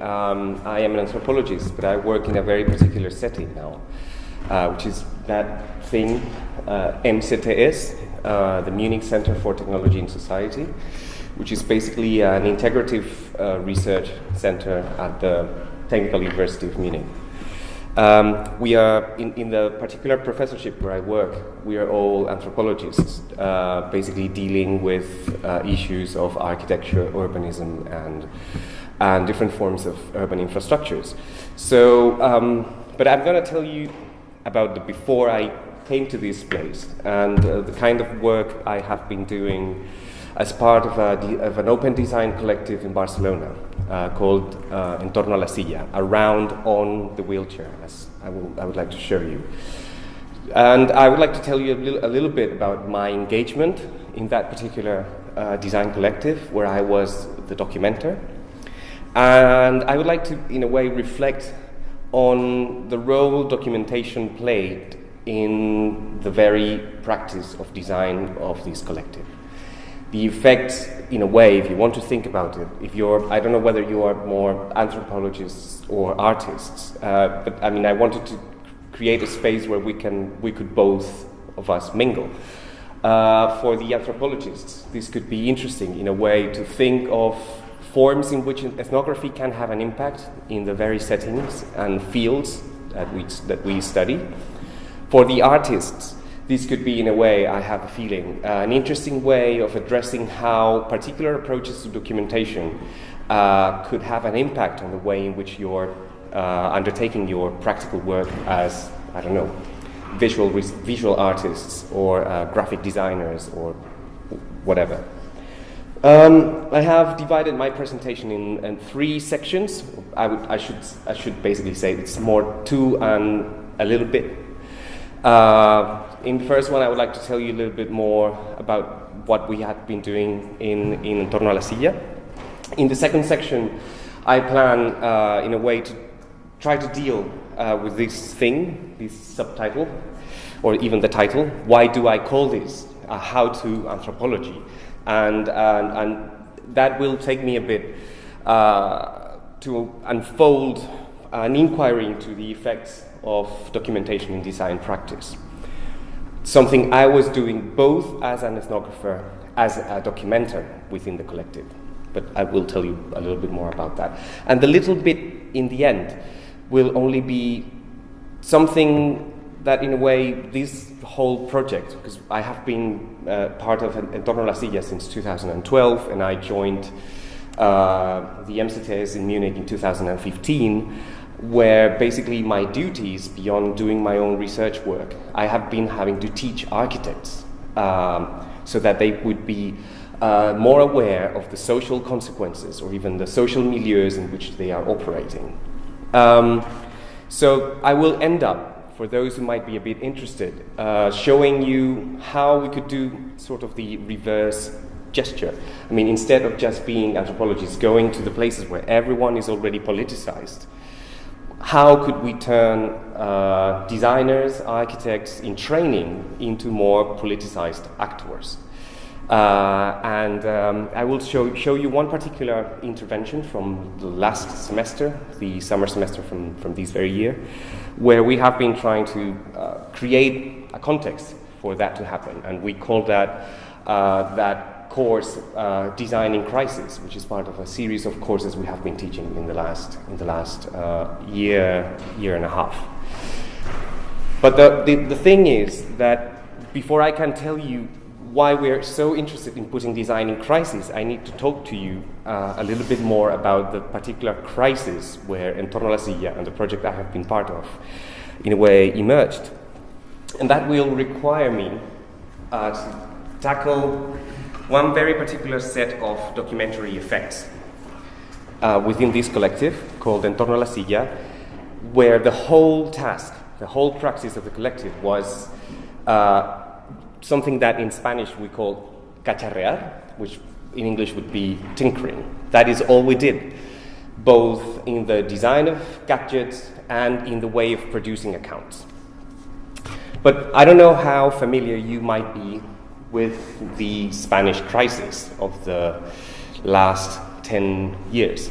Um, I am an anthropologist, but I work in a very particular setting now, uh, which is that thing, uh, MCTS, uh, the Munich Center for Technology and Society, which is basically an integrative uh, research center at the Technical University of Munich. Um, we are, in, in, the particular professorship where I work, we are all anthropologists, uh, basically dealing with uh, issues of architecture, urbanism, and and different forms of urban infrastructures. So, um, but I'm going to tell you about the before I came to this place and uh, the kind of work I have been doing as part of, a, of an open design collective in Barcelona uh, called uh, Entorno a la Silla, around on the wheelchair, as I, will, I would like to show you. And I would like to tell you a little, a little bit about my engagement in that particular uh, design collective, where I was the documenter. And I would like to, in a way, reflect on the role documentation played in the very practice of design of this collective. The effects, in a way, if you want to think about it, if you're, I don't know whether you are more anthropologists or artists, uh, but I mean, I wanted to create a space where we can, we could both of us mingle. Uh, for the anthropologists, this could be interesting in a way to think of forms in which ethnography can have an impact in the very settings and fields that we, that we study. For the artists, this could be, in a way, I have a feeling, uh, an interesting way of addressing how particular approaches to documentation uh, could have an impact on the way in which you're uh, undertaking your practical work as, I don't know, visual, visual artists or uh, graphic designers or whatever. Um, I have divided my presentation in, in three sections. I, would, I, should, I should basically say it's more two and a little bit. Uh, in the first one, I would like to tell you a little bit more about what we had been doing in, in Entorno a la Silla. In the second section, I plan, uh, in a way, to try to deal uh, with this thing, this subtitle, or even the title. Why do I call this? How to anthropology and, and, and that will take me a bit uh, to unfold an inquiry into the effects of documentation in design practice. Something I was doing both as an ethnographer, as a documenter within the collective. But I will tell you a little bit more about that. And the little bit in the end will only be something that in a way this whole project, because I have been uh, part of Entorno La Silla since 2012 and I joined uh, the MCTS in Munich in 2015, where basically my duties, beyond doing my own research work, I have been having to teach architects um, so that they would be uh, more aware of the social consequences or even the social milieus in which they are operating. Um, so I will end up for those who might be a bit interested, uh, showing you how we could do sort of the reverse gesture. I mean, instead of just being anthropologists going to the places where everyone is already politicized, how could we turn uh, designers, architects in training into more politicized actors? Uh, and um, I will show, show you one particular intervention from the last semester, the summer semester from, from this very year, where we have been trying to uh, create a context for that to happen. And we call that, uh, that course uh, Designing Crisis, which is part of a series of courses we have been teaching in the last, in the last uh, year, year and a half. But the, the, the thing is that before I can tell you why we're so interested in putting design in crisis, I need to talk to you uh, a little bit more about the particular crisis where Entorno la Silla and the project I have been part of, in a way, emerged. And that will require me uh, to tackle one very particular set of documentary effects uh, within this collective called Entorno la Silla, where the whole task, the whole praxis of the collective was uh, something that in Spanish we call cacharrear, which in English would be tinkering. That is all we did, both in the design of gadgets and in the way of producing accounts. But I don't know how familiar you might be with the Spanish crisis of the last 10 years.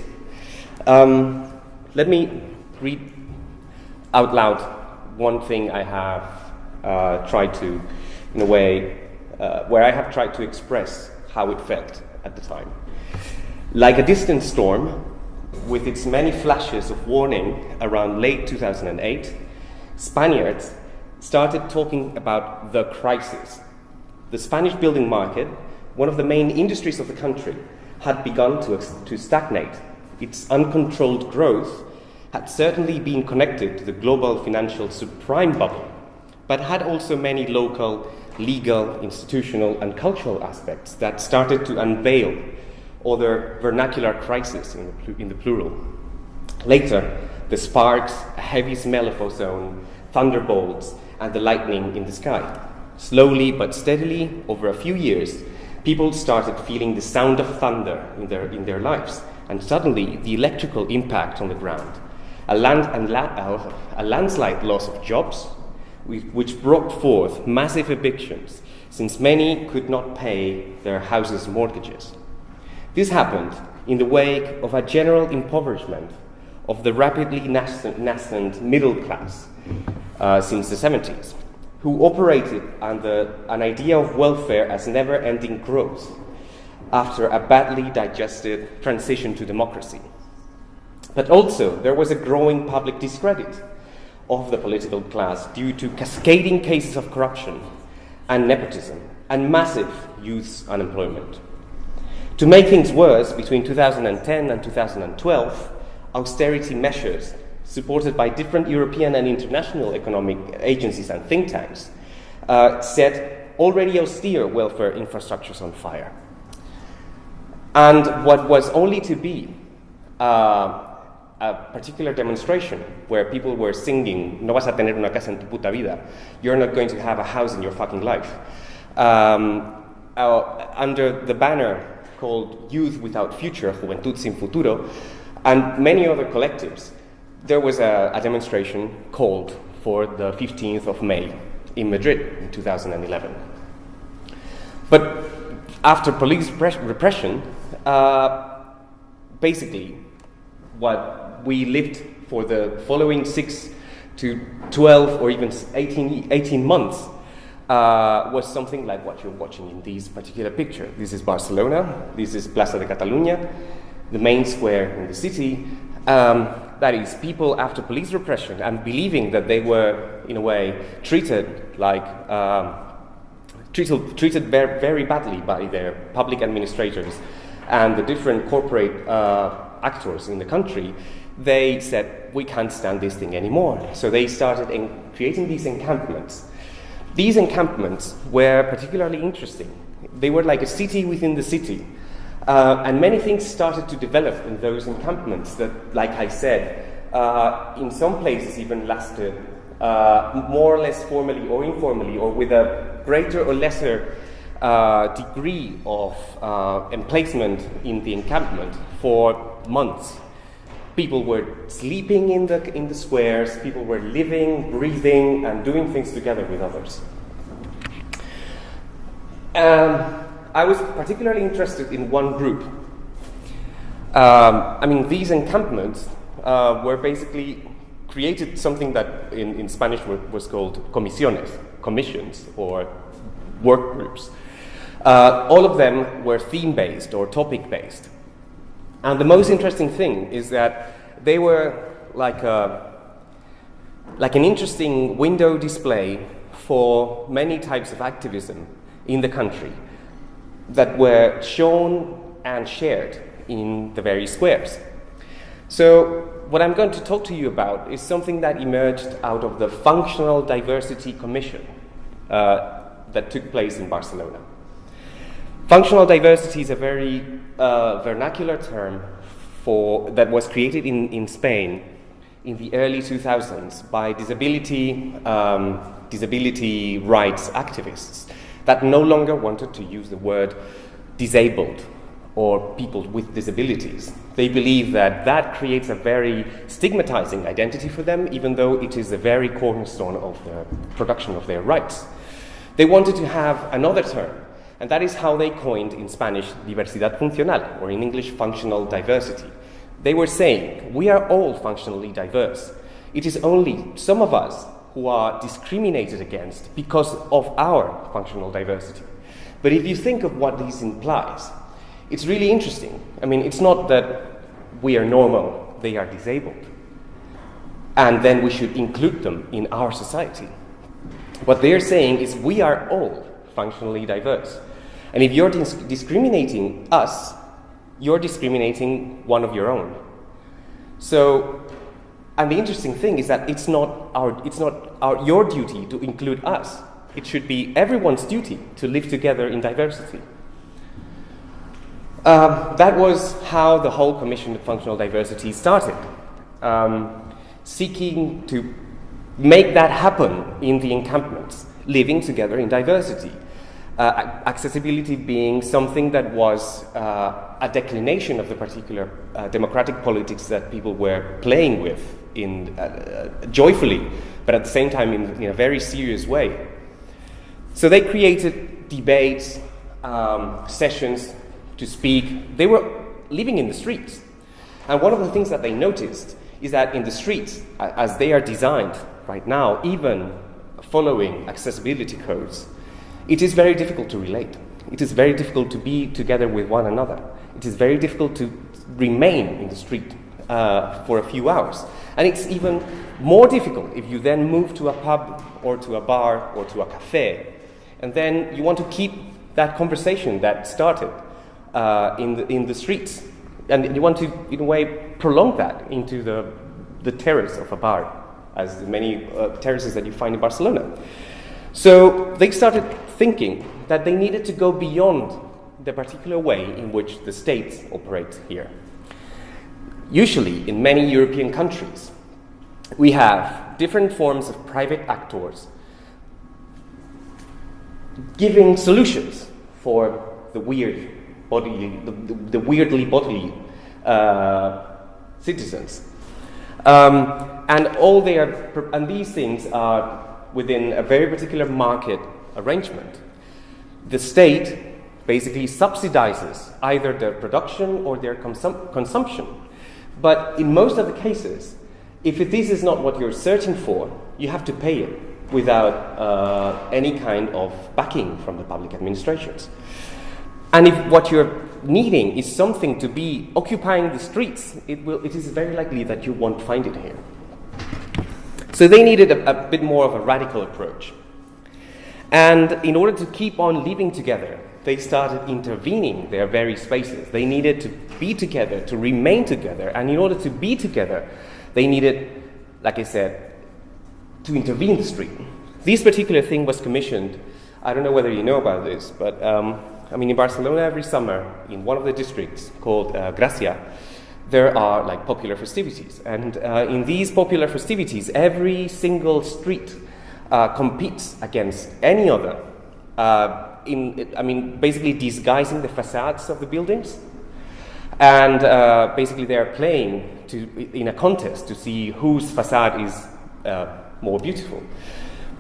Um, let me read out loud one thing I have uh, tried to, in a way, uh, where I have tried to express how it felt at the time. Like a distant storm, with its many flashes of warning around late 2008, Spaniards started talking about the crisis. The Spanish building market, one of the main industries of the country, had begun to, to stagnate. Its uncontrolled growth had certainly been connected to the global financial subprime bubble, but had also many local, legal, institutional, and cultural aspects that started to unveil other vernacular crises in the, in the plural. Later, the sparks, a heavy smell of ozone, thunderbolts, and the lightning in the sky. Slowly but steadily, over a few years, people started feeling the sound of thunder in their, in their lives, and suddenly the electrical impact on the ground. A, land, uh, a landslide loss of jobs, which brought forth massive evictions, since many could not pay their houses' mortgages. This happened in the wake of a general impoverishment of the rapidly nascent, nascent middle class uh, since the 70s, who operated under an idea of welfare as never ending growth after a badly digested transition to democracy. But also, there was a growing public discredit of the political class due to cascading cases of corruption and nepotism and massive youth unemployment. To make things worse, between 2010 and 2012, austerity measures supported by different European and international economic agencies and think tanks uh, set already austere welfare infrastructures on fire. And what was only to be uh, a particular demonstration where people were singing, No vas a tener una casa en tu puta vida, you're not going to have a house in your fucking life, um, uh, under the banner called Youth Without Future, Juventud Sin Futuro, and many other collectives, there was a, a demonstration called for the 15th of May in Madrid in 2011. But after police repression, uh, basically, what we lived for the following six to 12 or even 18, 18 months uh, was something like what you're watching in this particular picture. This is Barcelona, this is Plaza de Catalunya, the main square in the city. Um, that is, people after police repression and believing that they were, in a way, treated like um, treated, treated very, very badly by their public administrators and the different corporate uh, actors in the country, they said, we can't stand this thing anymore. So they started creating these encampments these encampments were particularly interesting. They were like a city within the city. Uh, and many things started to develop in those encampments that, like I said, uh, in some places even lasted uh, more or less formally or informally or with a greater or lesser uh, degree of uh, emplacement in the encampment for months. People were sleeping in the, in the squares, people were living, breathing, and doing things together with others. Um, I was particularly interested in one group. Um, I mean, these encampments uh, were basically created something that in, in Spanish was called comisiones, commissions, or work groups. Uh, all of them were theme based or topic based. And the most interesting thing is that they were like, a, like an interesting window display for many types of activism in the country that were shown and shared in the various squares. So, what I'm going to talk to you about is something that emerged out of the Functional Diversity Commission uh, that took place in Barcelona. Functional diversity is a very uh, vernacular term for, that was created in, in Spain in the early 2000s by disability, um, disability rights activists that no longer wanted to use the word disabled or people with disabilities. They believe that that creates a very stigmatizing identity for them, even though it is the very cornerstone of the production of their rights. They wanted to have another term and that is how they coined in Spanish diversidad funcional, or in English, functional diversity. They were saying, we are all functionally diverse. It is only some of us who are discriminated against because of our functional diversity. But if you think of what this implies, it's really interesting. I mean, it's not that we are normal, they are disabled. And then we should include them in our society. What they're saying is we are all functionally diverse. And if you're dis- discriminating us, you're discriminating one of your own. So, and the interesting thing is that it's not, our, it's not our, your duty to include us. It should be everyone's duty to live together in diversity. Um, that was how the whole Commission of Functional Diversity started, um, seeking to make that happen in the encampments, living together in diversity. Uh, accessibility being something that was uh, a declination of the particular uh, democratic politics that people were playing with in, uh, uh, joyfully, but at the same time in, in, a very serious way. So they created debates, um, sessions to speak. They were living in the streets. And one of the things that they noticed is that in the streets, as they are designed right now, even following accessibility codes, it is very difficult to relate. It is very difficult to be together with one another. It is very difficult to remain in the street uh, for a few hours. And it's even more difficult if you then move to a pub or to a bar or to a cafe. And then you want to keep that conversation that started uh, in, the, in the streets. And you want to, in a way, prolong that into the, the terrace of a bar, as many uh, terraces that you find in Barcelona. So they started thinking that they needed to go beyond the particular way in which the states operate here. Usually, in many European countries, we have different forms of private actors giving solutions for the weird bodily, the, the, the weirdly bodily uh, citizens. Um, and all they are, and these things are within a very particular market arrangement. The state basically subsidizes either their production or their consum- consumption. But in most of the cases, if this is not what you're searching for, you have to pay it without uh, any kind of backing from the public administrations. And if what you're needing is something to be occupying the streets, it, will, it is very likely that you won't find it here. So they needed a, a bit more of a radical approach. And in order to keep on living together, they started intervening their very spaces. They needed to be together, to remain together. And in order to be together, they needed, like I said, to intervene the street. This particular thing was commissioned. I don't know whether you know about this, but um, I mean, in Barcelona, every summer, in one of the districts called uh, Gracia, there are like popular festivities. And uh, in these popular festivities, every single street uh, competes against any other. Uh, in, I mean, basically disguising the facades of the buildings. And uh, basically, they are playing to, in a contest to see whose facade is uh, more beautiful.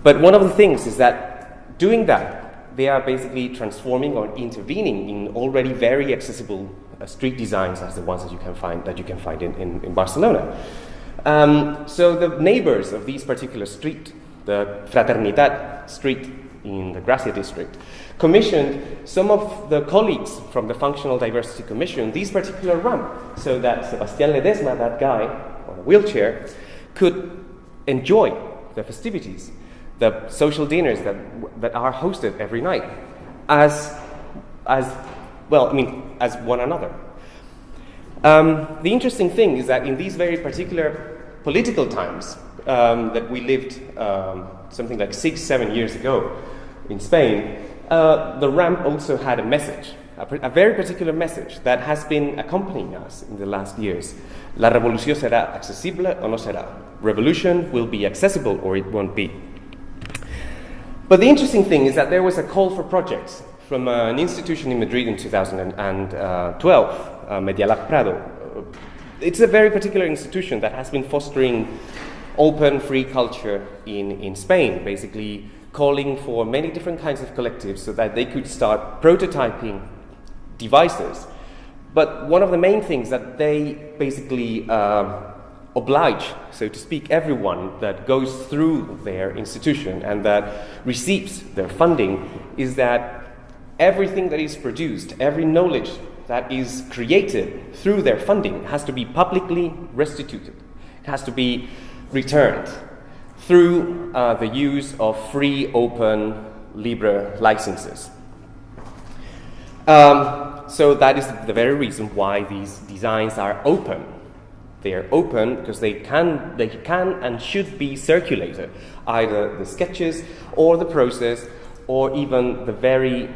But one of the things is that doing that, they are basically transforming or intervening in already very accessible uh, street designs as the ones that you can find that you can find in, in, in Barcelona. Um, so the neighbors of these particular street, the Fraternidad Street in the Gracia district, commissioned some of the colleagues from the Functional Diversity Commission this particular ramp so that Sebastian Ledesma, that guy on a wheelchair, could enjoy the festivities, the social dinners that, that are hosted every night as, as well, I mean, as one another. Um, the interesting thing is that in these very particular political times um, that we lived um, something like six, seven years ago in Spain, uh, the ramp also had a message, a, a, very particular message that has been accompanying us in the last years. La revolución será accesible o no será. Revolution will be accessible or it won't be. But the interesting thing is that there was a call for projects from uh, an institution in Madrid in 2012, uh, Medialab Prado. It's a very particular institution that has been fostering open, free culture in, in Spain, basically calling for many different kinds of collectives so that they could start prototyping devices. But one of the main things that they basically uh, oblige, so to speak, everyone that goes through their institution and that receives their funding is that everything that is produced, every knowledge that is created through their funding has to be publicly restituted. It has to be returned through uh, the use of free, open, Libre licenses. Um, so that is the very reason why these designs are open. They are open because they can, they can and should be circulated, either the sketches or the process or even the very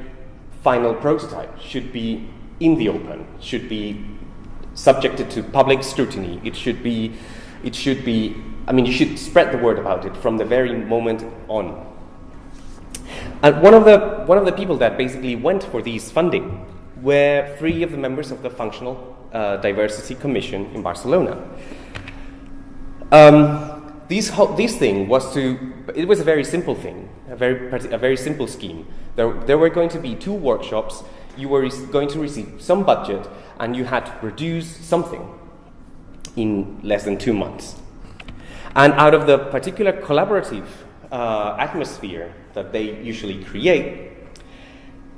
final prototype should be in the open, should be subjected to public scrutiny. It should be, it should be, I mean, you should spread the word about it from the very moment on. And one of the, one of the people that basically went for these funding were three of the members of the Functional uh, Diversity Commission in Barcelona. Um, this, this thing was to, it was a very simple thing, a very, a very simple scheme. There, there were going to be two workshops you were going to receive some budget and you had to produce something in less than two months. And out of the particular collaborative uh, atmosphere that they usually create,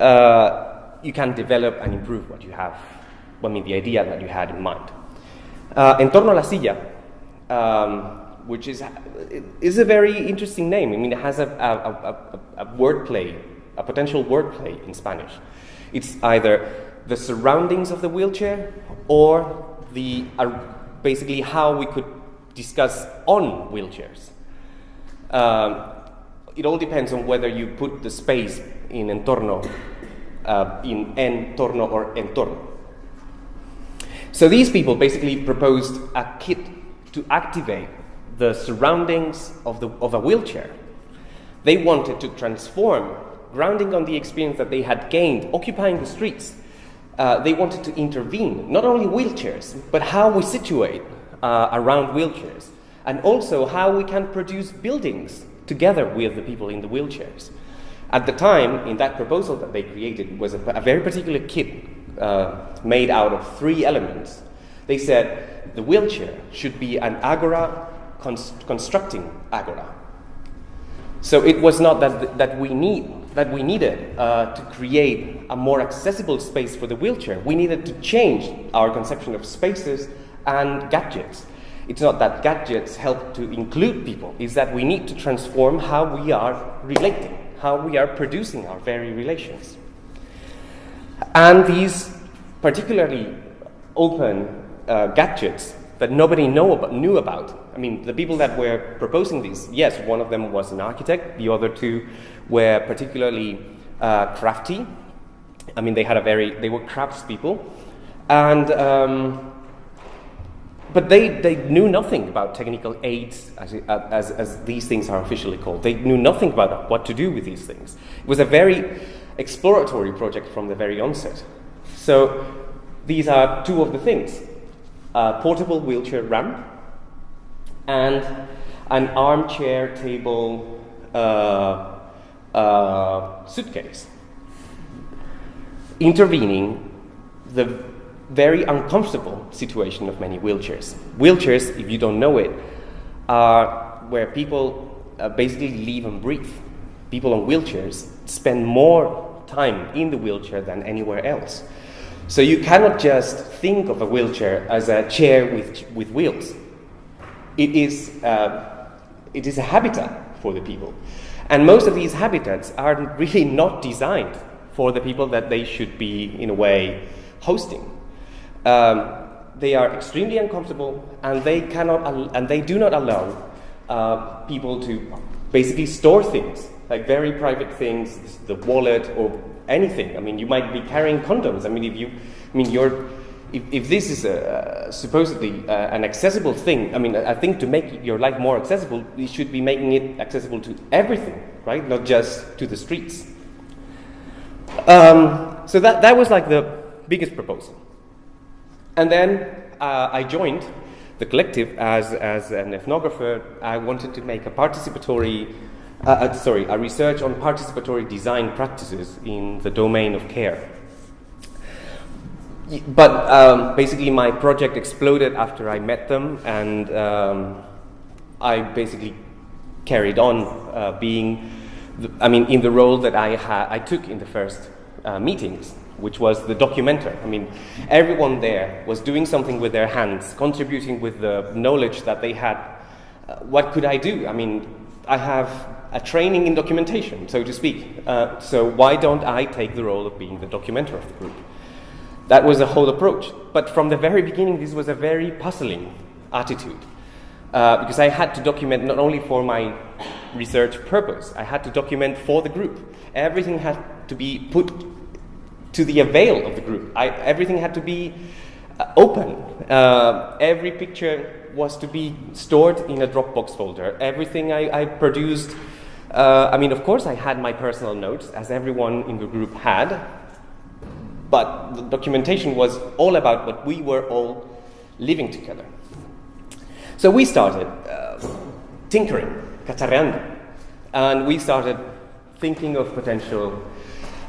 uh, you can develop and improve what you have, I mean, the idea that you had in mind. Uh, en torno a la silla, um, which is, is a very interesting name. I mean, it has a, a, a, a wordplay, a potential wordplay in Spanish. It's either the surroundings of the wheelchair or the, uh, basically how we could discuss on wheelchairs. Um, it all depends on whether you put the space in entorno, uh, in entorno or entorno. So these people basically proposed a kit to activate the surroundings of, the, of a wheelchair. They wanted to transform grounding on the experience that they had gained occupying the streets, uh, they wanted to intervene, not only wheelchairs, but how we situate uh, around wheelchairs, and also how we can produce buildings together with the people in the wheelchairs. At the time, in that proposal that they created, was a, a very particular kit uh, made out of three elements. They said the wheelchair should be an agora const constructing agora. So it was not that, that we need that we needed uh, to create a more accessible space for the wheelchair. We needed to change our conception of spaces and gadgets. It's not that gadgets help to include people, it's that we need to transform how we are relating, how we are producing our very relations. And these particularly open uh, gadgets that nobody know about, knew about. I mean, the people that were proposing these, yes, one of them was an architect, the other two were particularly uh, crafty. I mean, they had a very, they were craftspeople. And, um, but they, they knew nothing about technical aids, as, as, as these things are officially called. They knew nothing about what to do with these things. It was a very exploratory project from the very onset. So these are two of the things a portable wheelchair ramp, and an armchair table uh, uh, suitcase. Intervening the very uncomfortable situation of many wheelchairs. Wheelchairs, if you don't know it, are where people uh, basically live and breathe. People on wheelchairs spend more time in the wheelchair than anywhere else. So you cannot just think of a wheelchair as a chair with, with wheels. It is, uh, it is a habitat for the people. And most of these habitats are really not designed for the people that they should be, in a way, hosting. Um, they are extremely uncomfortable and they, cannot, and they do not allow uh, people to basically store things, like very private things, the wallet or anything. I mean, you might be carrying condoms. I mean, if you, I mean, you're, if, if this is a, supposedly uh, an accessible thing, I mean, I think to make your life more accessible, we should be making it accessible to everything, right? Not just to the streets. Um, so that, that was like the biggest proposal. And then uh, I joined the collective as, as an ethnographer. I wanted to make a participatory uh, uh, sorry, a research on participatory design practices in the domain of care. But um, basically, my project exploded after I met them, and um, I basically carried on uh, being, the, I mean, in the role that I, ha- I took in the first uh, meetings, which was the documenter. I mean, everyone there was doing something with their hands, contributing with the knowledge that they had. Uh, what could I do? I mean, I have a training in documentation, so to speak. Uh, so why don't I take the role of being the documenter of the group? That was the whole approach. But from the very beginning, this was a very puzzling attitude. Uh, because I had to document not only for my research purpose, I had to document for the group. Everything had to be put to the avail of the group. I, everything had to be uh, open. Uh, every picture was to be stored in a Dropbox folder. Everything I, I produced, uh, I mean, of course, I had my personal notes, as everyone in the group had, but the documentation was all about what we were all living together. So we started uh, tinkering, cacharreando, and we started thinking of potential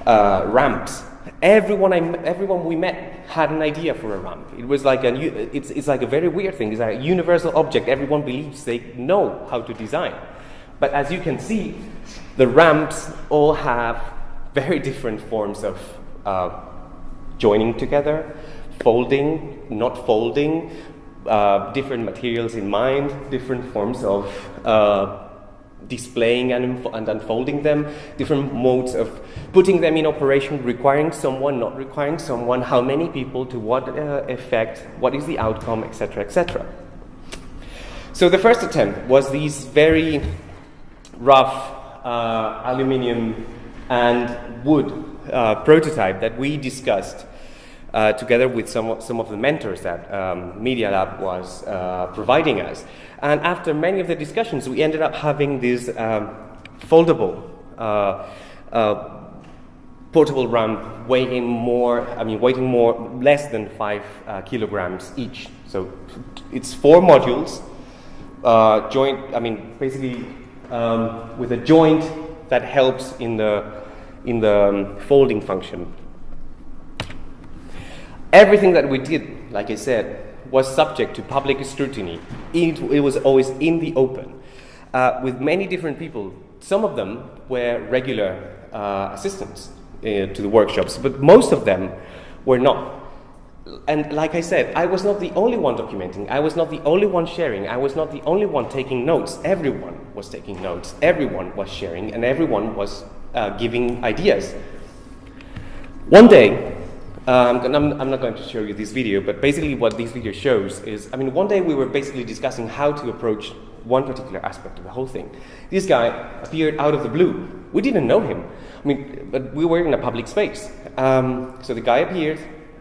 uh, ramps. Everyone, I, everyone we met had an idea for a ramp. It was like a, it's, it's like a very weird thing. It's like a universal object. Everyone believes they know how to design. But as you can see, the ramps all have very different forms of uh, joining together, folding, not folding, uh, different materials in mind, different forms of uh, displaying and, and, unfolding them, different modes of putting them in operation, requiring someone, not requiring someone, how many people, to what uh, effect, what is the outcome, etc., etc. So the first attempt was these very rough uh, aluminium and wood prototype that we discussed uh, together with some, some of the mentors that um, Media Lab was uh, providing us. And after many of the discussions, we ended up having this um, foldable uh, uh portable ramp weighing more, I mean, weighing more, less than five uh, kilograms each. So it's four modules, uh, joint, I mean, basically um, with a joint that helps in the, in the um, folding function Everything that we did, like I said, was subject to public scrutiny. It, it was always in the open, uh, with many different people. Some of them were regular uh, assistants uh, to the workshops, but most of them were not. And like I said, I was not the only one documenting. I was not the only one sharing. I was not the only one taking notes. Everyone was taking notes. Everyone was sharing, and everyone was uh, giving ideas. One day, um, I'm, I'm, not going to show you this video, but basically what this video shows is, I mean, one day we were basically discussing how to approach one particular aspect of the whole thing. This guy appeared out of the blue. We didn't know him. I mean, but we were in a public space. Um, so the guy appeared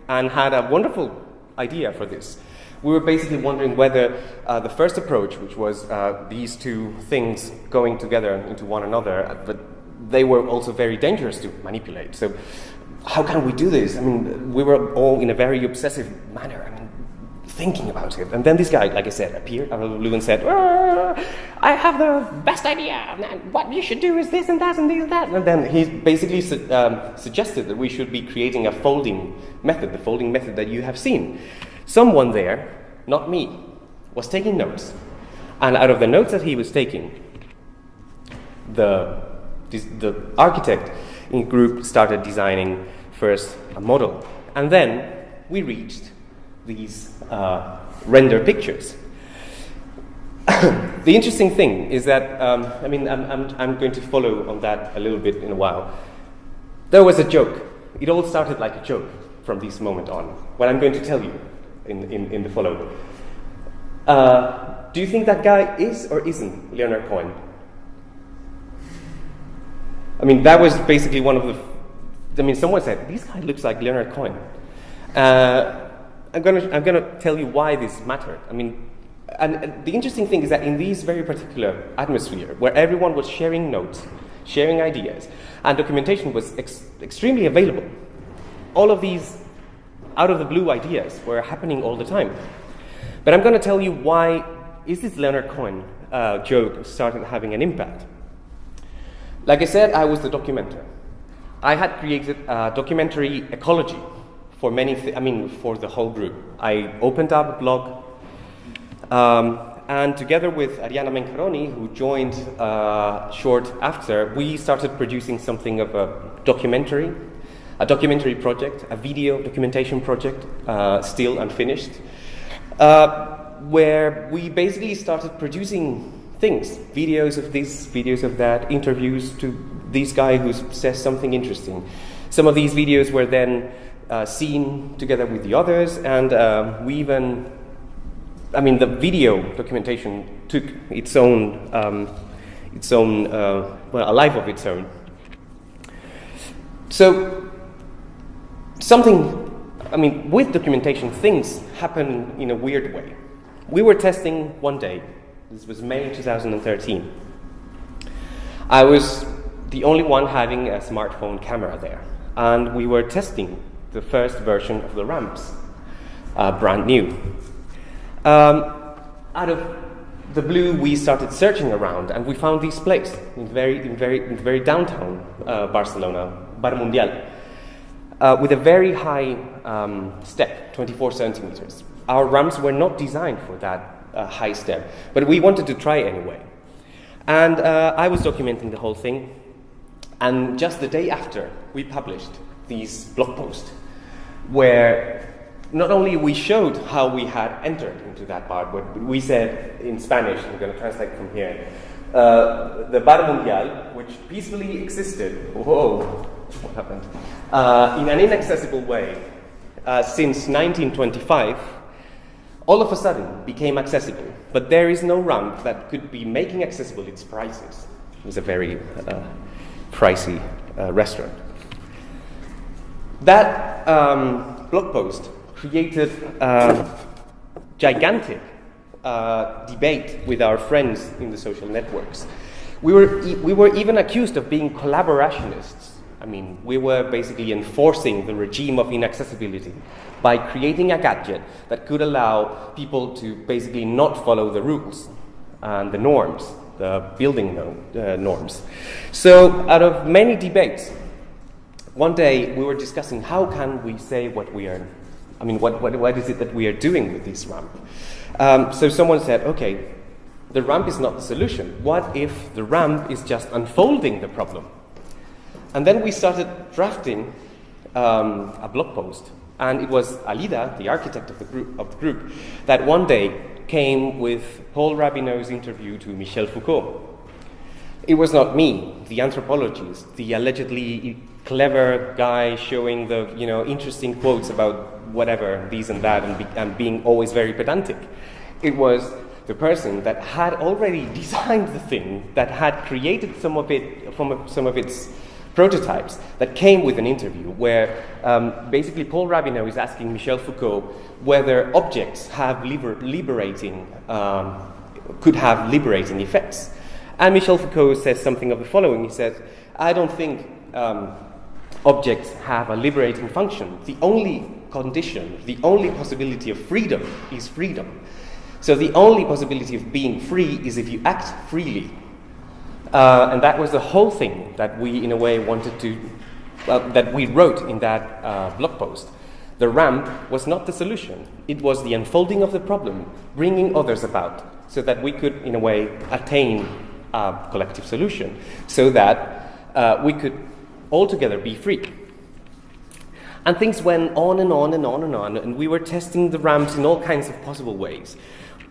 and had a wonderful idea for this. We were basically wondering whether uh, the first approach, which was uh, these two things going together into one another, but they were also very dangerous to manipulate. So how can we do this? I mean, we were all in a very obsessive manner. I mean, thinking about it. And then this guy, like I said, appeared out of the blue and said, I have the best idea. And what you should do is this and that and this and that. And then he basically su- um, suggested that we should be creating a folding method, the folding method that you have seen. Someone there, not me, was taking notes. And out of the notes that he was taking, the, the architect in group started designing first a model. And then we reached these uh, render pictures. the interesting thing is that, um, I mean, I'm, I'm, I'm going to follow on that a little bit in a while. There was a joke. It all started like a joke from this moment on. What I'm going to tell you in, in, in the following. Uh, do you think that guy is or isn't Leonard Cohen? I mean, that was basically one of the. I mean, someone said, this guy looks like Leonard Cohen. Uh, I'm going to I'm gonna tell you why this mattered. I mean, and the interesting thing is that in this very particular atmosphere, where everyone was sharing notes, sharing ideas, and documentation was ex- extremely available, all of these out of the blue ideas were happening all the time. But I'm going to tell you why is this Leonard Cohen uh, joke started having an impact. Like I said, I was the documenter. I had created a documentary ecology for many, I mean, for the whole group. I opened up a blog, um, and together with Ariana Mencaroni, who joined uh, short after, we started producing something of a documentary, a documentary project, a video documentation project, uh, still unfinished, uh, where we basically started producing things, videos of this, videos of that, interviews to this guy who says something interesting. Some of these videos were then uh, seen together with the others, and uh, we even, I mean, the video documentation took its own, um, its own, uh, well, a life of its own. So, something, I mean, with documentation, things happen in a weird way. We were testing one day, this was May 2013. I was the only one having a smartphone camera there, and we were testing the first version of the ramps, uh, brand new. Um, out of the blue, we started searching around, and we found this place in very, in very, in very downtown uh, Barcelona, Bar Mundial, uh, with a very high um, step, 24 centimeters. Our ramps were not designed for that uh, high step, but we wanted to try anyway. And uh, I was documenting the whole thing, and just the day after, we published these blog posts where not only we showed how we had entered into that bar, but we said in Spanish, I'm going to translate from here, uh, the Bar Mundial, which peacefully existed, whoa, what happened, uh, in an inaccessible way uh, since 1925, all of a sudden became accessible. But there is no ramp that could be making accessible its prices. It was a very uh, pricey uh, restaurant. That um, blog post created a gigantic uh, debate with our friends in the social networks. We were, e- we were even accused of being collaborationists. I mean, we were basically enforcing the regime of inaccessibility by creating a gadget that could allow people to basically not follow the rules and the norms, the building no, uh, norms. So, out of many debates, one day we were discussing how can we say what we are, I mean, what, what, what is it that we are doing with this ramp? Um, so someone said, okay, the ramp is not the solution. What if the ramp is just unfolding the problem? And then we started drafting um, a blog post. And it was Alida, the architect of the, group, of the group, that one day came with Paul Rabinow's interview to Michel Foucault. It was not me, the anthropologist, the allegedly clever guy showing the you know interesting quotes about whatever these and that and, be, and being always very pedantic. It was the person that had already designed the thing, that had created some of it from some of its prototypes that came with an interview where um, basically Paul Rabinow is asking Michel Foucault whether objects have liber- liberating, um, could have liberating effects. And Michel Foucault says something of the following. He says, I don't think um, objects have a liberating function. The only condition, the only possibility of freedom is freedom. So the only possibility of being free is if you act freely. Uh, and that was the whole thing that we, in a way, wanted to, uh, that we wrote in that uh, blog post. The ramp was not the solution, it was the unfolding of the problem, bringing others about, so that we could, in a way, attain a collective solution, so that uh, we could all together be free. And things went on and on and on and on, and we were testing the ramps in all kinds of possible ways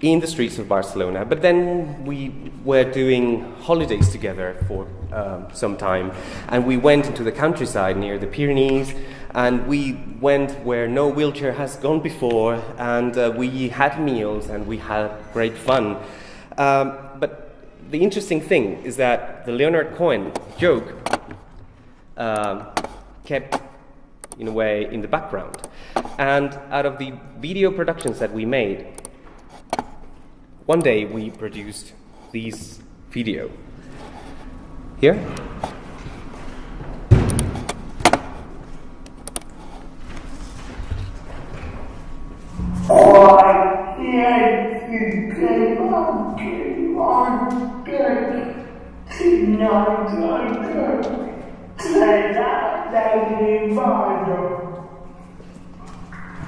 in the streets of Barcelona. But then we were doing holidays together for um, some time, and we went into the countryside near the Pyrenees, and we went where no wheelchair has gone before, and uh, we had meals and we had great fun. Um, but the interesting thing is that the Leonard Cohen joke um, kept, in a way, in the background. And out of the video productions that we made, one day we produced this video. Here. Tonight. I.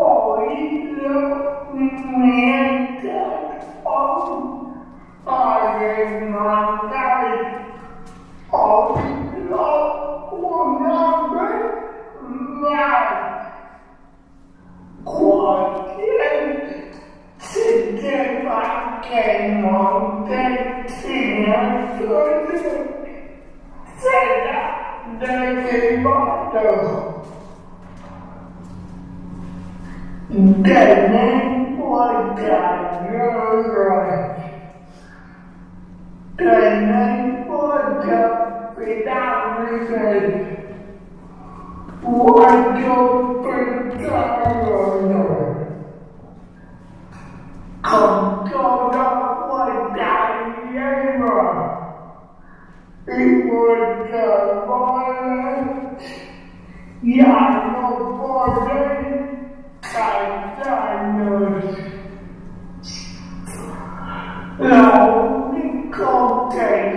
hỏi lỡ nghe các ông tại ngàn đây hỏi lỡ của nam đấy là của thiên xin trên bạn kẻ ngọn tên thì nó dưới sẽ đã đây thì bắt đầu. Argumental. Oído una vez más. Cualquier sistema que monte sin será derivado. Tenemos ganadores. Tenemos capitales. Cuatro pensadores. Con toda guardariera. Y guardabores. Ya no tại trại đời lòng những con kẻ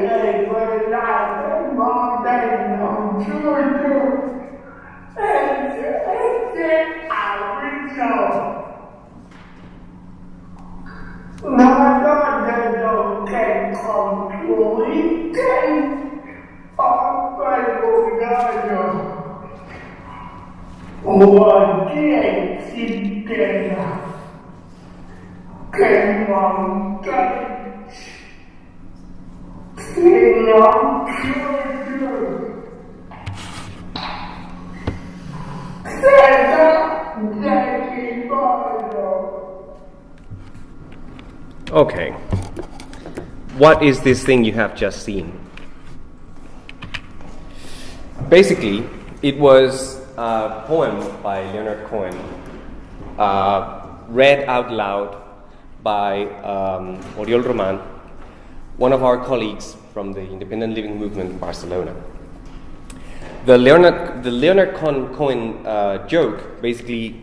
What is this thing you have just seen? Basically, it was a poem by Leonard Cohen, uh, read out loud by um, Oriol Roman, one of our colleagues from the independent living movement in Barcelona. The Leonard, the Leonard Cohen, Cohen uh, joke basically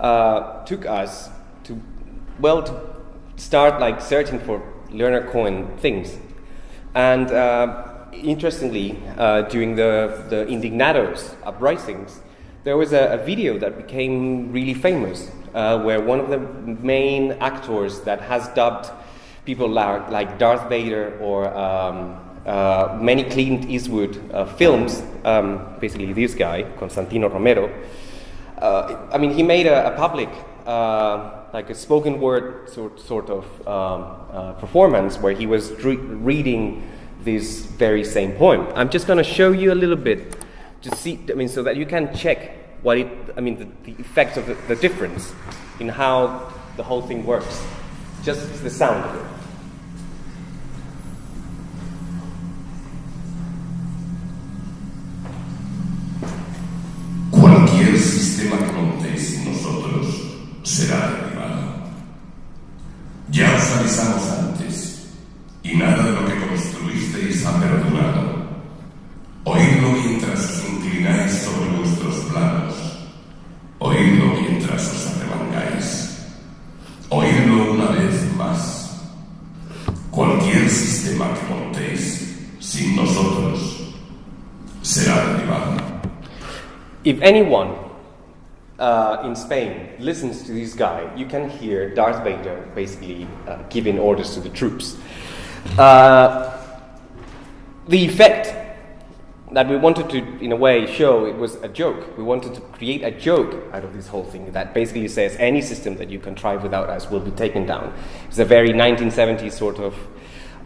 uh, took us to, well, to start like searching for Leonard Cohen things. And uh, interestingly, uh, during the, the Indignados uprisings, there was a, a video that became really famous uh, where one of the main actors that has dubbed people like, Darth Vader or um, uh, many Clint Eastwood uh, films, um, basically this guy, Constantino Romero, uh, I mean, he made a, a public, like a spoken word sort, sort of um, uh, performance where he was re- reading this very same poem. I'm just going to show you a little bit to see, I mean, so that you can check what it, I mean, the, the effect of the, the difference in how the whole thing works. Just the sound of it. Sistema será derribado. Ya os avisamos antes, y nada de lo que construisteis ha perdurado. Oídlo mientras os inclináis sobre vuestros planos. Oídlo mientras os arremangáis. Oídlo una vez más. Cualquier sistema que montéis sin nosotros será derribado. If anyone uh, in Spain listens to this guy, you can hear Darth Vader basically uh, giving orders to the troops. Uh, the effect that we wanted to, in a way, show it was a joke. We wanted to create a joke out of this whole thing that basically says any system that you contrive without us will be taken down. It's a very 1970s sort of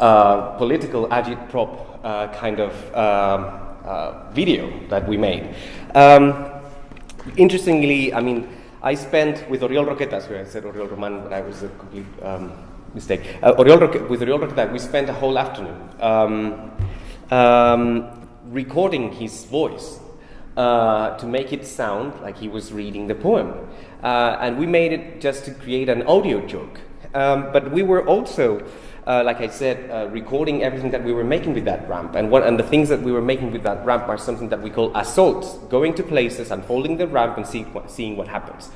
uh, political agit-prop uh, kind of um, uh, video that we made. Um, interestingly, I mean, I spent with Oriol Roquetas, who I said Oriol Roman, but I was a complete um, mistake. Uh, Oriol Roque- with Oriol Roquetas, we spent a whole afternoon um, um, recording his voice uh, to make it sound like he was reading the poem. Uh, and we made it just to create an audio joke. Um, but we were also, uh, like I said, uh, recording everything that we were making with that ramp. And, what, and the things that we were making with that ramp are something that we call assaults, going to places, unfolding the ramp, and see, seeing what happens.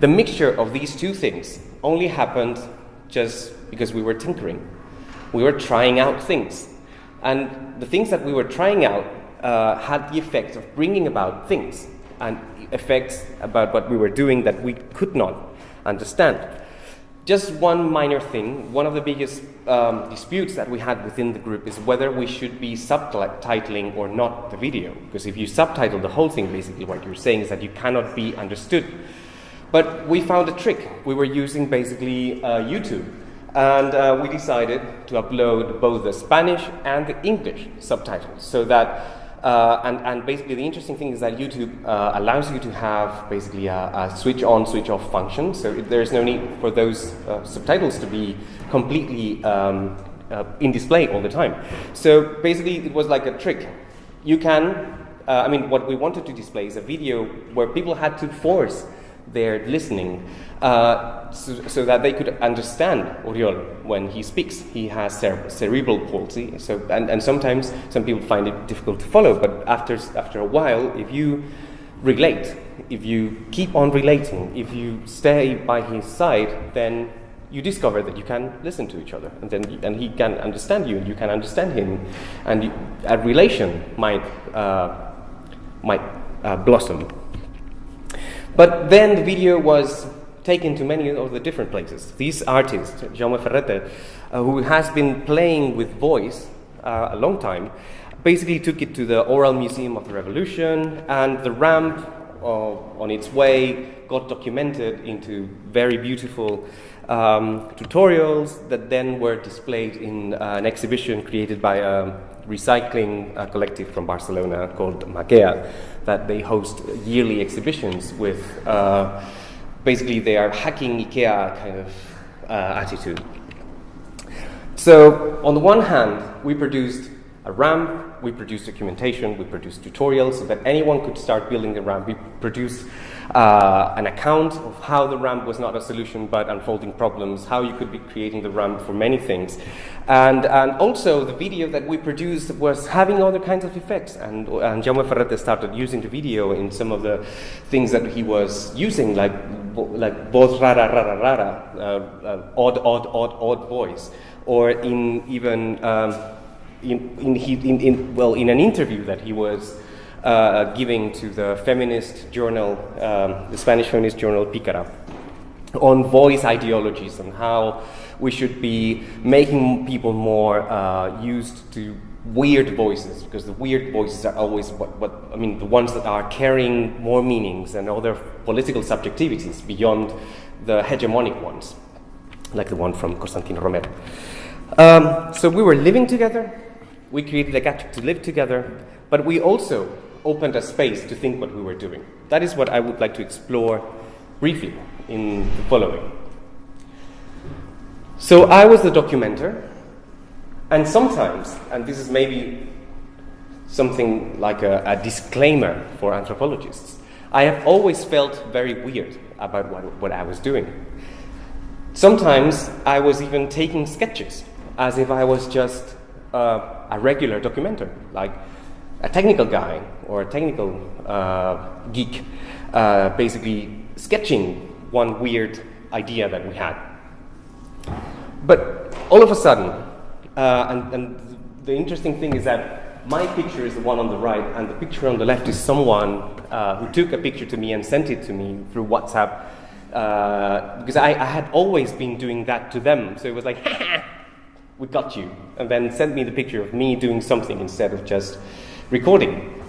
The mixture of these two things only happened just because we were tinkering. We were trying out things. And the things that we were trying out uh, had the effect of bringing about things and effects about what we were doing that we could not understand. Just one minor thing, one of the biggest um, disputes that we had within the group is whether we should be subtitling or not the video. Because if you subtitle the whole thing, basically what you're saying is that you cannot be understood. But we found a trick. We were using basically uh, YouTube. And uh, we decided to upload both the Spanish and the English subtitles so that uh, and, and, basically, the interesting thing is that YouTube uh, allows you to have basically a, a, switch on, switch off function. So there's no need for those uh, subtitles to be completely um, uh, in display all the time. So basically, it was like a trick. You can, uh, I mean, what we wanted to display is a video where people had to force their listening uh, so, so, that they could understand Oriol when he speaks. He has cere- cerebral palsy, so, and, and sometimes some people find it difficult to follow, but after, after a while, if you relate, if you keep on relating, if you stay by his side, then you discover that you can listen to each other, and then and he can understand you, and you can understand him, and you, a relation might uh, might uh, blossom. But then the video was taken to many of the different places. These artists, Jaume Ferrete, uh, who has been playing with voice uh, a long time, basically took it to the Oral Museum of the Revolution, and the ramp uh, on its way got documented into very beautiful um, tutorials that then were displayed in uh, an exhibition created by a recycling uh, collective from Barcelona called Makea, that they host yearly exhibitions with uh, basically they are hacking IKEA kind of uh, attitude. So on the one hand, we produced a ramp, we produced documentation, we produced tutorials so that anyone could start building the ramp. We produced uh, an account of how the ramp was not a solution but unfolding problems, how you could be creating the ramp for many things. And, and also the video that we produced was having other kinds of effects. And, and Jaume Ferrete started using the video in some of the things that he was using, like, like voz rara, rara, rara, uh, uh, odd, odd, odd, odd voice. Or in even, um, in, in, in, in, well, in an interview that he was uh, giving to the feminist journal, um, the Spanish feminist journal Pikara, on voice ideologies and how we should be making people more uh, used to weird voices because the weird voices are always what, what I mean the ones that are carrying more meanings and other political subjectivities beyond the hegemonic ones, like the one from Constantino Romero. Um, so we were living together. We created a gadget to live together, but we also opened a space to think what we were doing. That is what I would like to explore briefly in the following. So I was the documenter, and sometimes, and this is maybe something like a, a disclaimer for anthropologists, I have always felt very weird about what, what I was doing. Sometimes I was even taking sketches as if I was just uh, a regular documenter, like a technical guy or a technical uh, geek, uh, basically sketching one weird idea that we had. But all of a sudden, uh, and, and, the interesting thing is that my picture is the one on the right, and the picture on the left is someone uh, who took a picture to me and sent it to me through WhatsApp. Uh, because I, I, had always been doing that to them. So it was like, we got you. And then sent me the picture of me doing something instead of just recording.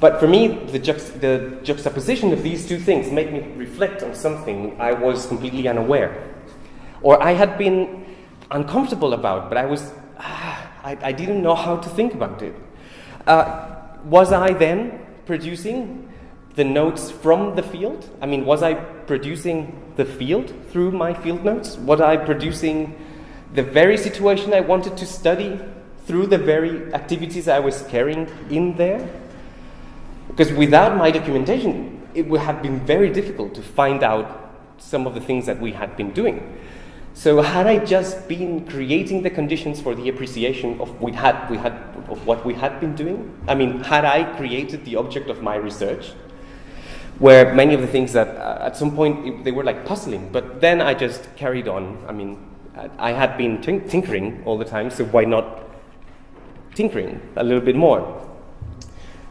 But for me, the, juxt- the juxtaposition of these two things made me reflect on something I was completely unaware. Or I had been uncomfortable about, but I was, ah, I, I, didn't know how to think about it. Uh, was I then producing the notes from the field? I mean, was I producing the field through my field notes? Was I producing the very situation I wanted to study through the very activities I was carrying in there? Because without my documentation, it would have been very difficult to find out some of the things that we had been doing. So had I just been creating the conditions for the appreciation of we had we had of what we had been doing? I mean, had I created the object of my research? Where many of the things that uh, at some point it, they were like puzzling, but then I just carried on. I mean, I had been tink- tinkering all the time, so why not tinkering a little bit more?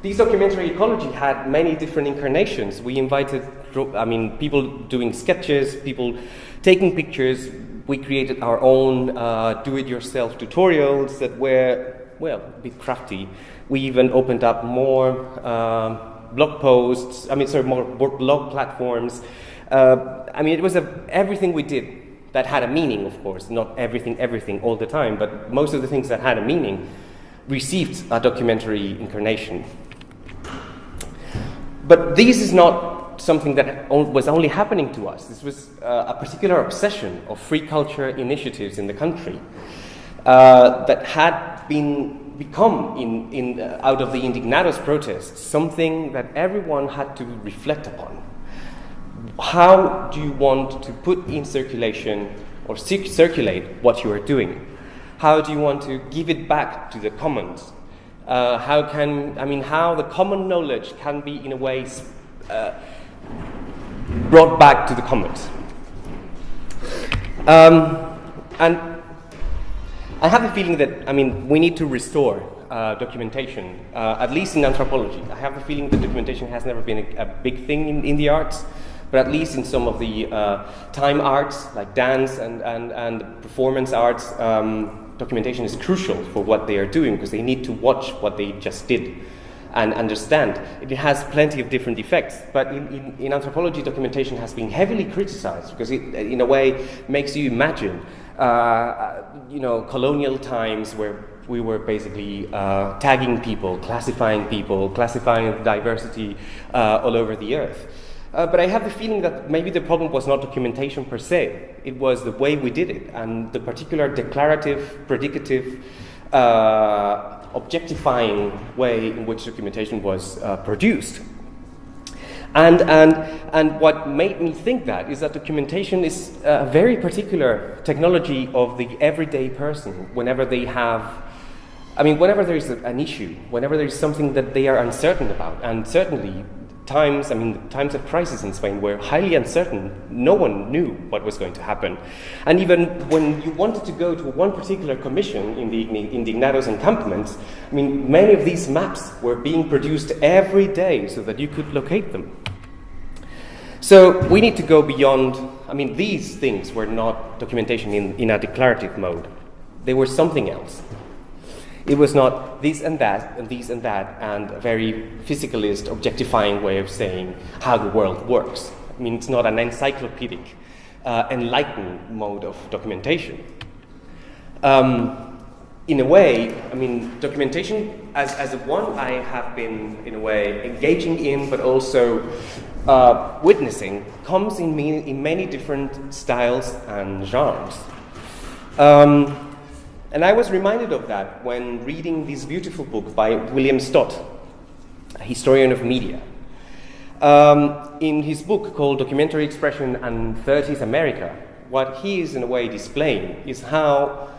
This documentary ecology had many different incarnations. We invited, I mean, people doing sketches, people taking pictures. We created our own uh, do-it-yourself tutorials that were, well, a bit crafty. We even opened up more um, blog posts. I mean, sorry, more blog platforms. Uh, I mean, it was a, everything we did that had a meaning, of course, not everything, everything all the time, but most of the things that had a meaning received a documentary incarnation. But this is not something that was only happening to us. This was uh, a particular obsession of free culture initiatives in the country uh, that had been become in, in, uh, out of the Indignados protests something that everyone had to reflect upon. How do you want to put in circulation or circulate what you are doing? How do you want to give it back to the commons? Uh, how can, I mean, how the common knowledge can be in a way uh, brought back to the commons. Um, and I have a feeling that, I mean, we need to restore uh, documentation, uh, at least in anthropology. I have a feeling that documentation has never been a, a big thing in, in, the arts, but at least in some of the uh, time arts, like dance and, and, and performance arts, um, documentation is crucial for what they are doing because they need to watch what they just did and understand. It has plenty of different effects, but in, in, in anthropology, documentation has been heavily criticized because it, in a way, makes you imagine, uh, you know, colonial times where we were basically uh, tagging people, classifying people, classifying diversity uh, all over the earth. Uh, but I have the feeling that maybe the problem was not documentation per se, it was the way we did it and the particular declarative, predicative, uh, objectifying way in which documentation was uh, produced. And, and, and what made me think that is that documentation is a very particular technology of the everyday person whenever they have I mean, whenever there is an issue, whenever there is something that they are uncertain about, and certainly times, I mean, times of crisis in Spain were highly uncertain. No one knew what was going to happen. And even when you wanted to go to one particular commission in the Indignados encampments, I mean, many of these maps were being produced every day so that you could locate them. So we need to go beyond, I mean, these things were not documentation in, in a declarative mode. They were something else. It was not this and that and this and that and a very physicalist, objectifying way of saying how the world works. I mean, it's not an encyclopedic, uh, enlightened mode of documentation. Um, in a way, I mean, documentation as, as one I have been, in a way, engaging in, but also uh, witnessing, comes in, in many different styles and genres. Um, and I was reminded of that when reading this beautiful book by William Stott, a historian of media. Um, in his book called Documentary Expression and 30s America, what he is in a way displaying is how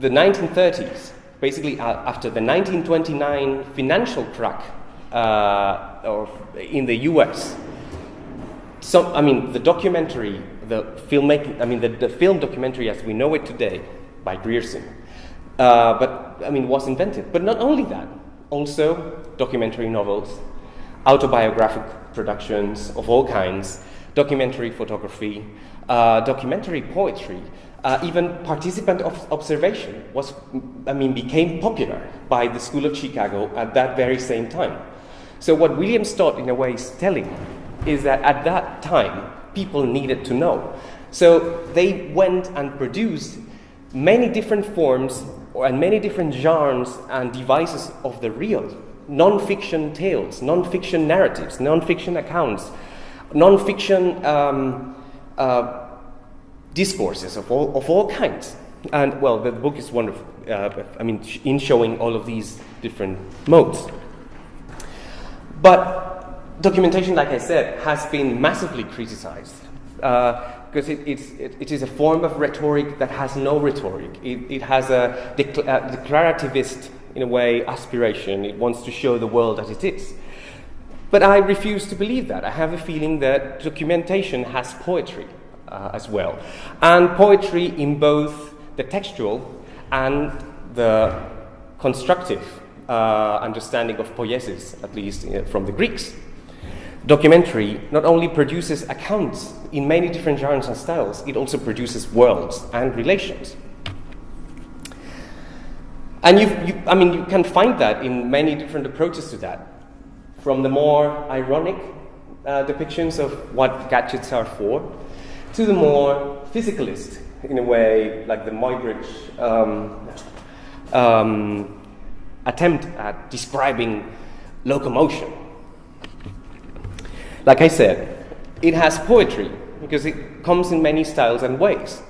the 1930s, basically after the 1929 financial crack uh, or in the US, so, I mean, the documentary, the filmmaking, I mean, the, the film documentary as we know it today, by Grierson. Uh, but, I mean, was invented. But not only that, also documentary novels, autobiographic productions of all kinds, documentary photography, uh, documentary poetry, uh, even participant observation was, I mean, became popular by the School of Chicago at that very same time. So what William Stott, in a way, is telling is that at that time, people needed to know. So they went and produced many different forms and many different genres and devices of the real non-fiction tales, non-fiction narratives, non-fiction accounts, non-fiction um, uh, discourses of all, of all kinds. And well, the, book is wonderful. Uh, I mean, in showing all of these different modes. But documentation, like I said, has been massively criticized because it, it's, it, it is a form of rhetoric that has no rhetoric. It, it has a uh, declarativist, in a way, aspiration. It wants to show the world as it is. But I refuse to believe that. I have a feeling that documentation has poetry uh, as well. And poetry in both the textual and the constructive uh, understanding of poiesis, at least uh, from the Greeks. Documentary not only produces accounts in many different genres and styles, it also produces worlds and relations. And you, you, I mean, you can find that in many different approaches to that. From the more ironic uh, depictions of what gadgets are for, to the more physicalist, in a way, like the Muybridge um, um, attempt at describing locomotion. Like I said, it has poetry because it comes in many styles and ways.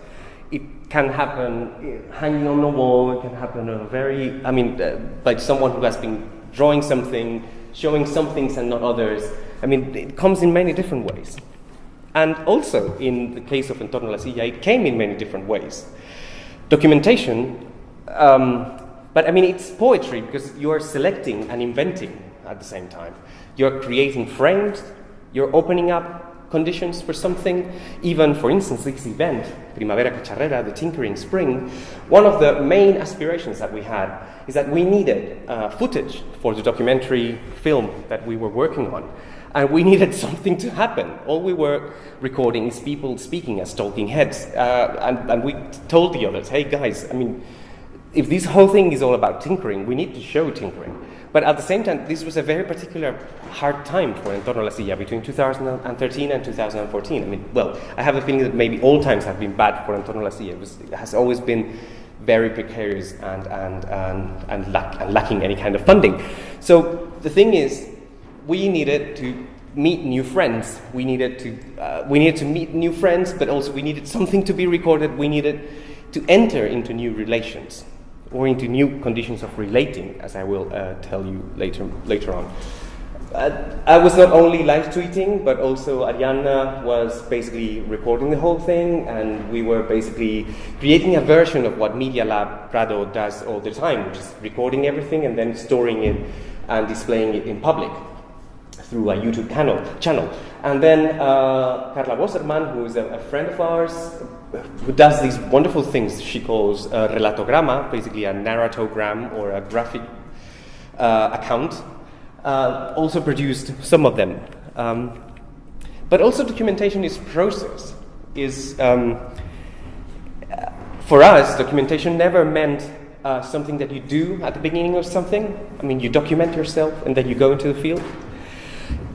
It can happen hanging on the wall, it can happen a very, I mean, uh, by someone who has been drawing something, showing some things and not others. I mean, it comes in many different ways. And also, in the case of Entorno la Silla, it came in many different ways. Documentation, um, but I mean, it's poetry because you're selecting and inventing at the same time. You're creating frames, you're opening up conditions for something. Even, for instance, this event, Primavera Cacharrera, the Tinkering Spring, one of the main aspirations that we had is that we needed uh, footage for the documentary film that we were working on. And we needed something to happen. All we were recording is people speaking as talking heads. Uh, and, and we told the others, hey guys, I mean, if this whole thing is all about tinkering, we need to show tinkering. But at the same time, this was a very particular hard time for Entorno la Silla between 2013 and 2014. I mean, well, I have a feeling that maybe all times have been bad for Entorno la Silla. It, was, it has always been very precarious and, and, and, and, lack, and lacking any kind of funding. So the thing is, we needed to meet new friends. We needed to, uh, we needed to meet new friends, but also we needed something to be recorded. We needed to enter into new relations or into new conditions of relating, as I will uh, tell you later, later on. Uh, I was not only live tweeting, but also Arianna was basically recording the whole thing, and we were basically creating a version of what Media Lab Prado does all the time, which is recording everything and then storing it and displaying it in public through a YouTube channel. channel. And then uh, Carla Boserman, who is a, a, friend of ours, who does these wonderful things she calls a relatograma, basically a narratogram or a graphic uh, account, uh, also produced some of them. Um, but also documentation is process. Is um, for us, documentation never meant uh, something that you do at the beginning of something. I mean, you document yourself and then you go into the field.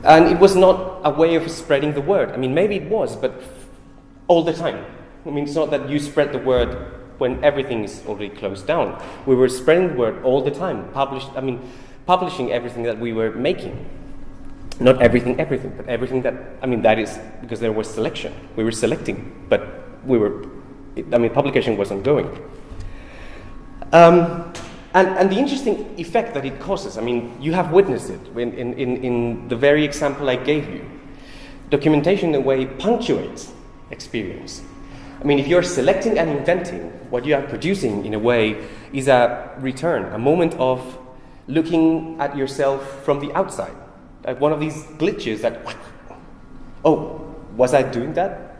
And it was not a way of spreading the word. I mean, maybe it was, but all the time. I mean, it's not that you spread the word when everything is already closed down. We were spreading the word all the time, published, I mean, publishing everything that we were making. Not everything, everything, but everything that, I mean, that is because there was selection. We were selecting, but we were, I mean, publication was ongoing. Um, and, and, the interesting effect that it causes, I mean, you have witnessed it in, in, in the very example I gave you. Documentation, in a way, punctuates experience. I mean, if you're selecting and inventing, what you are producing, in a way, is a return, a moment of looking at yourself from the outside. Like one of these glitches that, oh, was I doing that?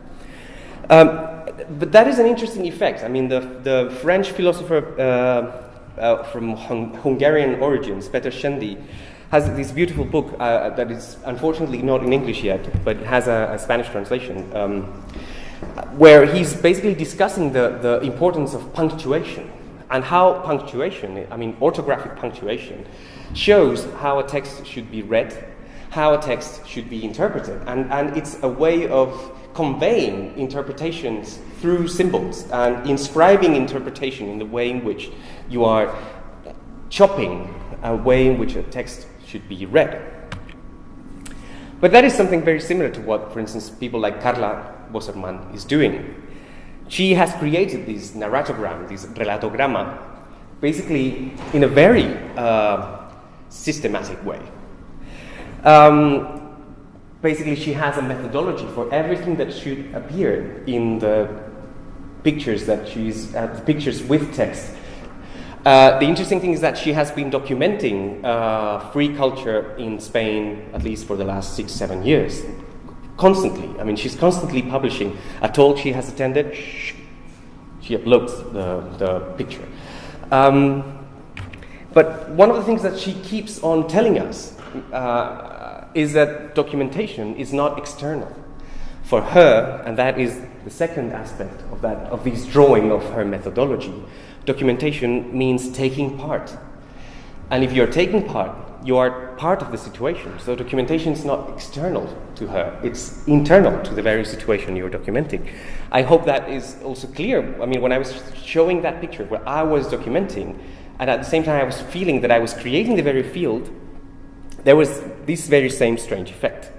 Um, but that is an interesting effect. I mean, the, the French philosopher uh, uh, from hung Hungarian origins, Peter Szendy, has this beautiful book uh, that is unfortunately not in English yet, but has a, a Spanish translation, um, where he's basically discussing the, the importance of punctuation and how punctuation, I mean orthographic punctuation, shows how a text should be read, how a text should be interpreted, and, and it's a way of conveying interpretations through symbols and inscribing interpretation in the way in which you are chopping a way in which a text should be read. But that is something very similar to what, for instance, people like Carla Boserman is doing. She has created this narratogram, this relatograma, basically in a very uh, systematic way. Um, basically she has a methodology for everything that should appear in the pictures that she's uh, the pictures with text. Uh, the interesting thing is that she has been documenting uh, free culture in Spain at least for the last six, seven years, constantly. I mean, she's constantly publishing a talk she has attended. She uploads the, the picture. Um, but one of the things that she keeps on telling us uh, is that documentation is not external. For her, and that is the second aspect of that of this drawing of her methodology, documentation means taking part. And if you're taking part, you are part of the situation. So documentation is not external to her, it's internal to the very situation you're documenting. I hope that is also clear. I mean, when I was showing that picture where I was documenting, and at the same time I was feeling that I was creating the very field, there was this very same strange effect.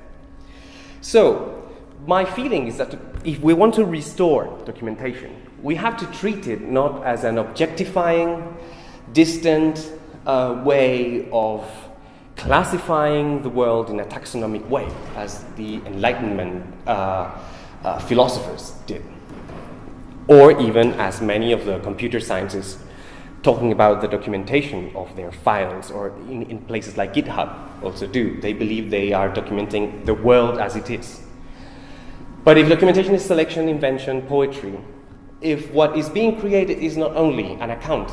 So, my feeling is that if we want to restore documentation, we have to treat it not as an objectifying, distant uh, way of classifying the world in a taxonomic way, as the Enlightenment uh, uh, philosophers did, or even as many of the computer scientists talking about the documentation of their files, or in, in places like GitHub also do. They believe they are documenting the world as it is. But if documentation is selection, invention, poetry, if what is being created is not only an account,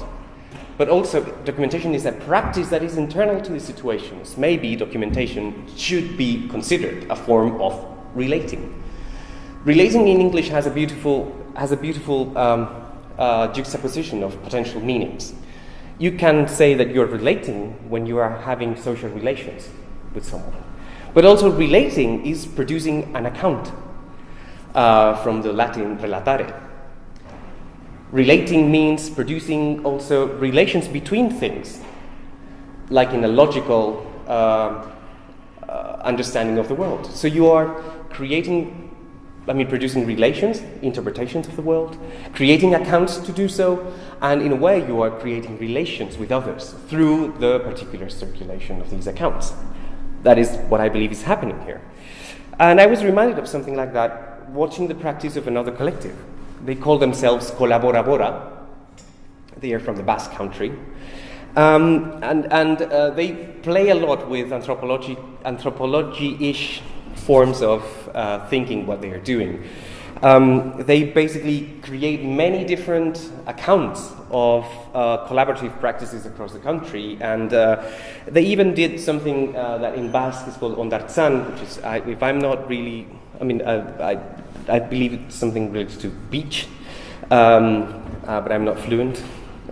but also documentation is a practice that is internal to the situations, maybe documentation should be considered a form of relating. Relating in English has a beautiful, has a beautiful um, uh, juxtaposition of potential meanings. You can say that you're relating when you are having social relations with someone. But also, relating is producing an account uh, from the Latin relatare. Relating means producing also relations between things, like in a logical uh, uh, understanding of the world. So you are creating, I mean, producing relations, interpretations of the world, creating accounts to do so, and in a way you are creating relations with others through the particular circulation of these accounts. That is what I believe is happening here. And I was reminded of something like that watching the practice of another collective. They call themselves Colaborabora. They are from the Basque country. Um, and and uh, they play a lot with anthropology, anthropology-ish forms of uh, thinking what they are doing. Um, they basically create many different accounts of uh, collaborative practices across the country, and uh, they even did something uh, that in Basque is called ondartzan, which is, I, if I'm not really, I mean, I, I believe it's something related to beach, um, uh, but I'm not fluent.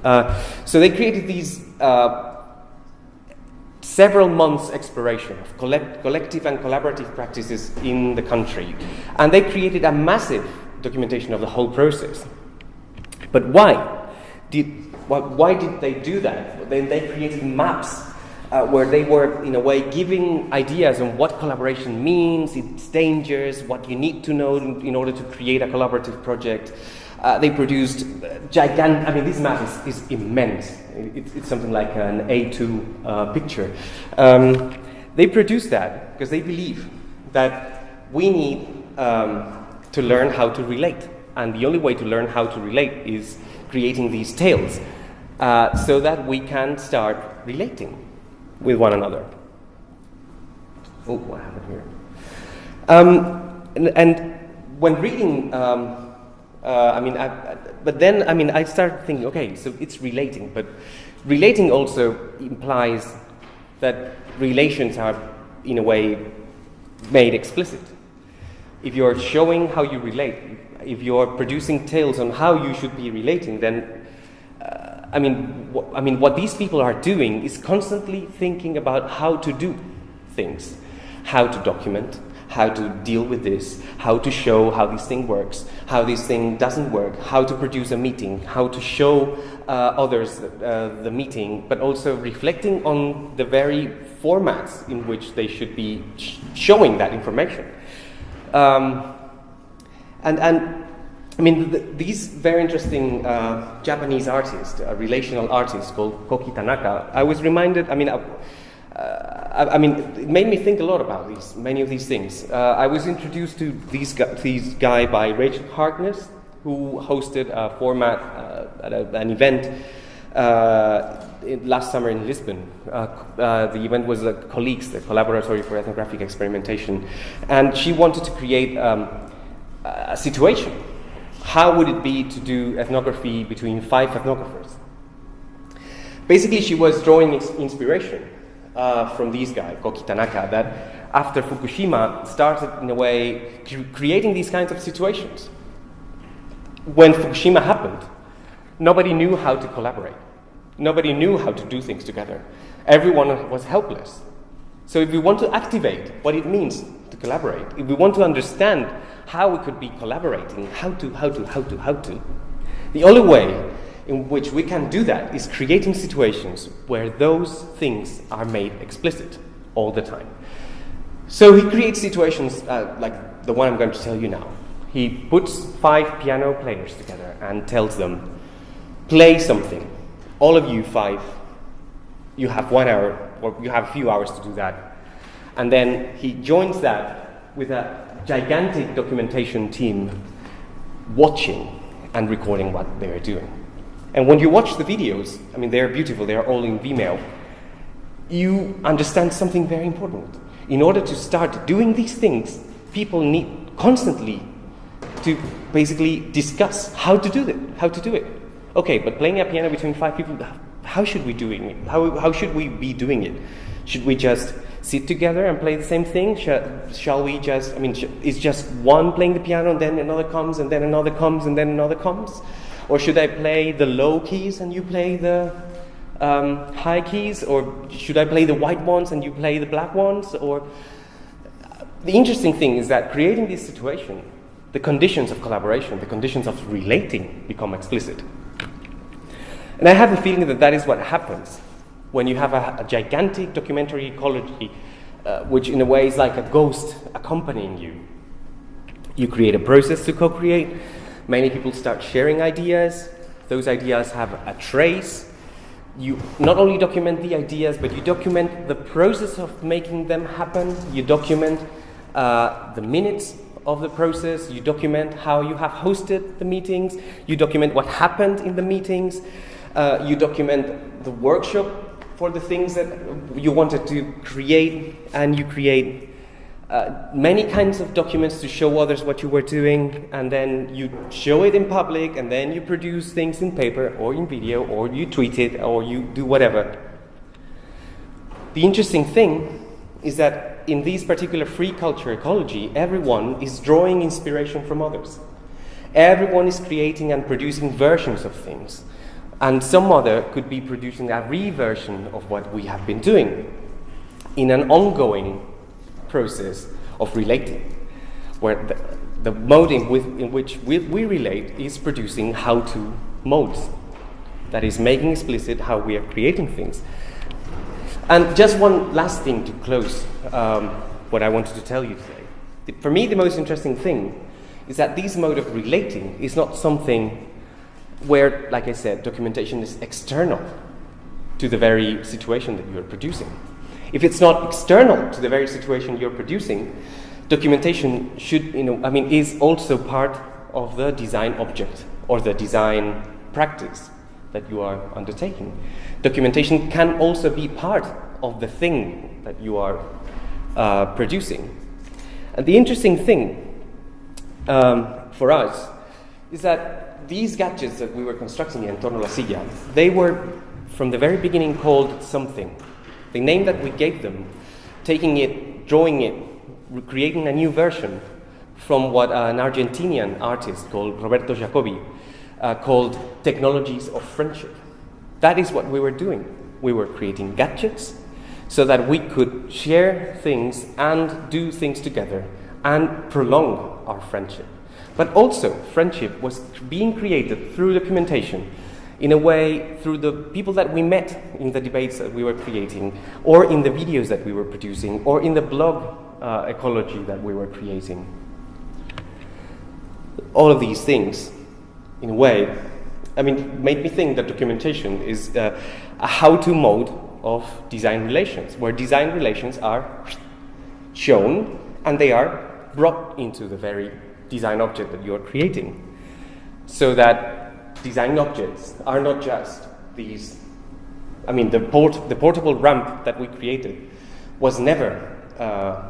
Uh, so they created these uh, several months exploration of collect- collective and collaborative practices in the country, and they created a massive documentation of the whole process. But why? Did, why, why did they do that? Then they created maps uh, where they were, in a way, giving ideas on what collaboration means, its dangers, what you need to know in, order to create a collaborative project. Uh, they produced gigantic, I mean, this map is, is immense. It, it's something like an A2 uh, picture. Um, they produced that because they believe that we need um, to learn how to relate. And the only way to learn how to relate is creating these tales uh, so that we can start relating with one another. Oh, what happened here? Um, and, and, when reading, um, uh, I mean, I, I, but then, I mean, I started thinking, okay, so it's relating, but relating also implies that relations are, in a way, made explicit. If you're showing how you relate, if you're producing tales on how you should be relating, then I mean, I mean, what these people are doing is constantly thinking about how to do things, how to document, how to deal with this, how to show how this thing works, how this thing doesn't work, how to produce a meeting, how to show uh, others uh, the meeting, but also reflecting on the very formats in which they should be sh- showing that information. Um, and, and I mean, the, these very interesting uh, Japanese artist, a relational artist called Koki Tanaka, I was reminded, I mean, I, uh, I, I mean, it made me think a lot about these, many of these things. Uh, I was introduced to these, these guy by Rachel Harkness, who hosted a format uh, at a, an event uh, in, last summer in Lisbon. Uh, uh, the event was the Colleagues, the Collaboratory for Ethnographic Experimentation, and she wanted to create um, a situation. How would it be to do ethnography between five ethnographers? Basically, she was drawing inspiration uh, from this guy, Koki Tanaka, that after Fukushima started in a way cre- creating these kinds of situations. When Fukushima happened, nobody knew how to collaborate. Nobody knew how to do things together. Everyone was helpless. So, if we want to activate what it means to collaborate, if we want to understand how we could be collaborating, how to, how to, how to, how to, the only way in which we can do that is creating situations where those things are made explicit all the time. So he creates situations uh, like the one I'm going to tell you now. He puts five piano players together and tells them, play something. All of you five, you have one hour, or you have a few hours to do that. And then he joins that with a gigantic documentation team watching and recording what they are doing. And when you watch the videos, I mean, they're beautiful, they are all in Vimeo, you understand something very important. In order to start doing these things, people need constantly to basically discuss how to do it. How to do it. Okay, but playing a piano between five people, how should we doing it? How, how should we be doing it? Should we just sit together and play the same thing? Shall, shall we just, I mean, sh- is just one playing the piano and then another comes and then another comes and then another comes? Or should I play the low keys and you play the um, high keys? Or should I play the white ones and you play the black ones? Or the interesting thing is that creating this situation, the conditions of collaboration, the conditions of relating become explicit. And I have a feeling that that is what happens when you have a, a gigantic documentary ecology, uh, which in a way is like a ghost accompanying you. You create a process to co create, many people start sharing ideas, those ideas have a trace. You not only document the ideas, but you document the process of making them happen, you document uh, the minutes of the process, you document how you have hosted the meetings, you document what happened in the meetings, uh, you document the workshop for the things that you wanted to create, and you create uh, many kinds of documents to show others what you were doing, and then you show it in public, and then you produce things in paper or in video, or you tweet it, or you do whatever. The interesting thing is that in this particular free culture ecology, everyone is drawing inspiration from others. Everyone is creating and producing versions of things. And some other could be producing a reversion of what we have been doing in an ongoing process of relating, where the, the mode in, with, in which we, we relate is producing how to modes. That is, making explicit how we are creating things. And just one last thing to close um, what I wanted to tell you today. For me, the most interesting thing is that this mode of relating is not something where, like I said, documentation is external to the very situation that you're producing. If it's not external to the very situation you're producing, documentation should, you know, I mean, is also part of the design object or the design practice that you are undertaking. Documentation can also be part of the thing that you are uh, producing. And the interesting thing um, for us is that these gadgets that we were constructing in Torno la Silla, they were from the very beginning called something. The name that we gave them, taking it, drawing it, creating a new version from what an Argentinian artist called Roberto Jacoby uh, called technologies of friendship. That is what we were doing. We were creating gadgets so that we could share things and do things together and prolong our friendship. But also, friendship was being created through documentation in a way through the people that we met in the debates that we were creating, or in the videos that we were producing, or in the blog uh, ecology that we were creating. All of these things, in a way, I mean, made me think that documentation is uh, a how to mode of design relations, where design relations are shown and they are brought into the very design object that you are creating. So that design objects are not just these, I mean, the, port, the portable ramp that we created was never uh,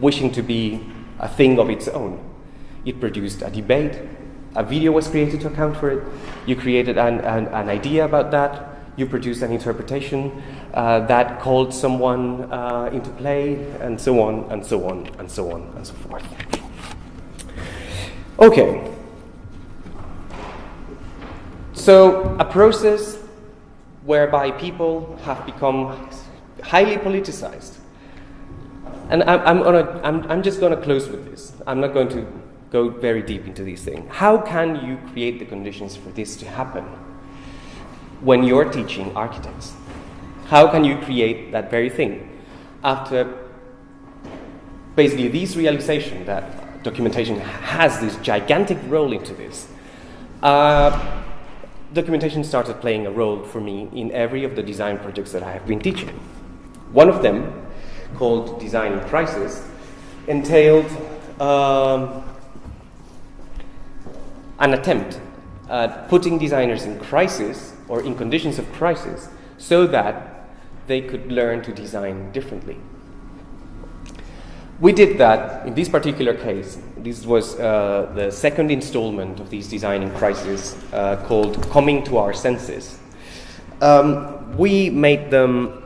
wishing to be a thing of its own. It produced a debate, a video was created to account for it, you created an, an, an idea about that, you produced an interpretation uh, that called someone uh, into play, and so on, and so on, and so on, and so forth. Okay. So, a process whereby people have become highly politicized. And I'm, I'm, gonna, I'm, I'm just going to close with this. I'm not going to go very deep into these things. How can you create the conditions for this to happen when you're teaching architects? How can you create that very thing? After basically this realization that documentation has this gigantic role into this, uh, documentation started playing a role for me in every of the design projects that I have been teaching. One of them, called Design in Crisis, entailed um, an attempt at putting designers in crisis or in conditions of crisis so that they could learn to design differently. We did that in this particular case. This was uh, the second installment of this design in crisis uh, called Coming to Our Senses. Um, we made them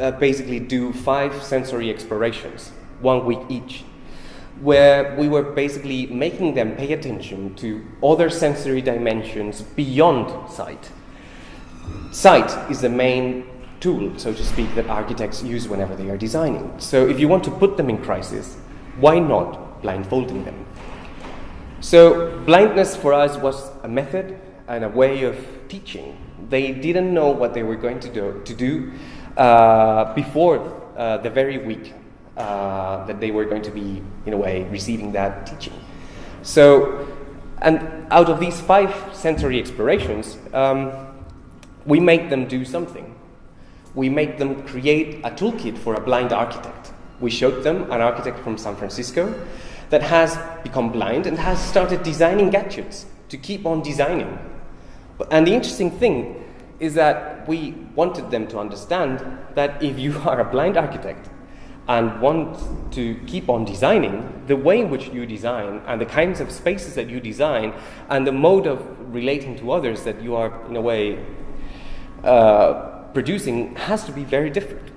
uh, basically do five sensory explorations, one week each, where we were basically making them pay attention to other sensory dimensions beyond sight. Sight is the main tool, so to speak, that architects use whenever they are designing. So if you want to put them in crisis, why not blindfolding them? So blindness for us was a method and a way of teaching. They didn't know what they were going to do, to do uh, before uh, the very week uh, that they were going to be, in a way, receiving that teaching. So, and out of these five sensory explorations, um, we make them do something. We made them create a toolkit for a blind architect. We showed them an architect from San Francisco that has become blind and has started designing gadgets to keep on designing. And the interesting thing is that we wanted them to understand that if you are a blind architect and want to keep on designing, the way in which you design and the kinds of spaces that you design and the mode of relating to others that you are, in a way, uh, producing has to be very different.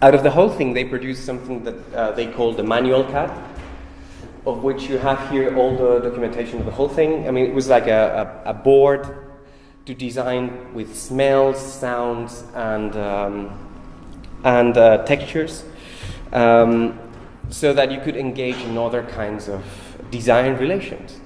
Out of the whole thing, they produced something that uh, they call the manual CAD, of which you have here all the documentation of the whole thing. I mean, it was like a, a, a board to design with smells, sounds, and, um, and uh, textures, um, so that you could engage in other kinds of design relations.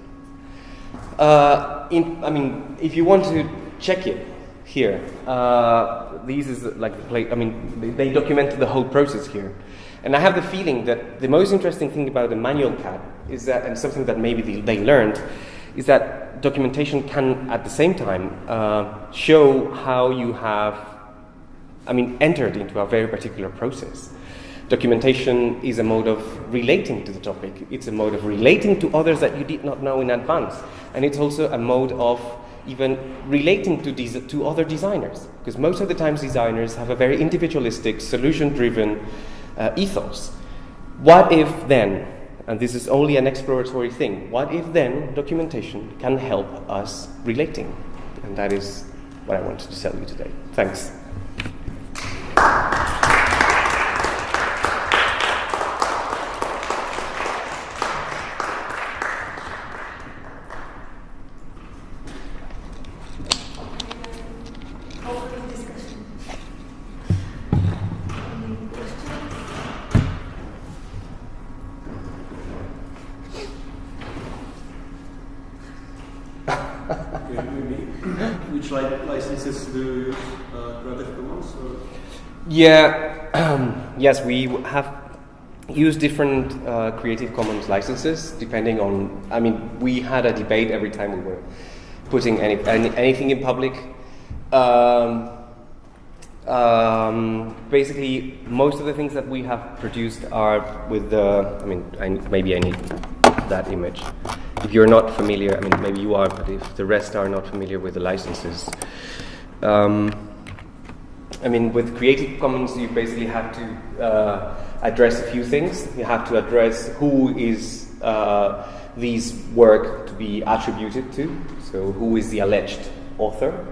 Uh, in, I mean, if you want to check it, here. Uh, these is like the play, I mean, they, they documented the whole process here. And I have the feeling that the most interesting thing about the manual CAD is that, and something that maybe they, they learned, is that documentation can at the same time uh, show how you have, I mean, entered into a very particular process. Documentation is a mode of relating to the topic. It's a mode of relating to others that you did not know in advance. And it's also a mode of even relating to, these, to other designers. Because most of the times designers have a very individualistic, solution-driven uh, ethos. What if then, and this is only an exploratory thing, what if then documentation can help us relating? And that is what I wanted to tell you today. Thanks. Yeah, yes, we have used different uh, Creative Commons licenses depending on. I mean, we had a debate every time we were putting any, any anything in public. Um, Um, basically, most of the things that we have produced are with the. I mean, I, maybe I need that image. If you're not familiar, I mean, maybe you are, but if the rest are not familiar with the licenses, um, I mean, with Creative Commons, you basically have to uh, address a few things. You have to address who is uh, these work to be attributed to, so who is the alleged author,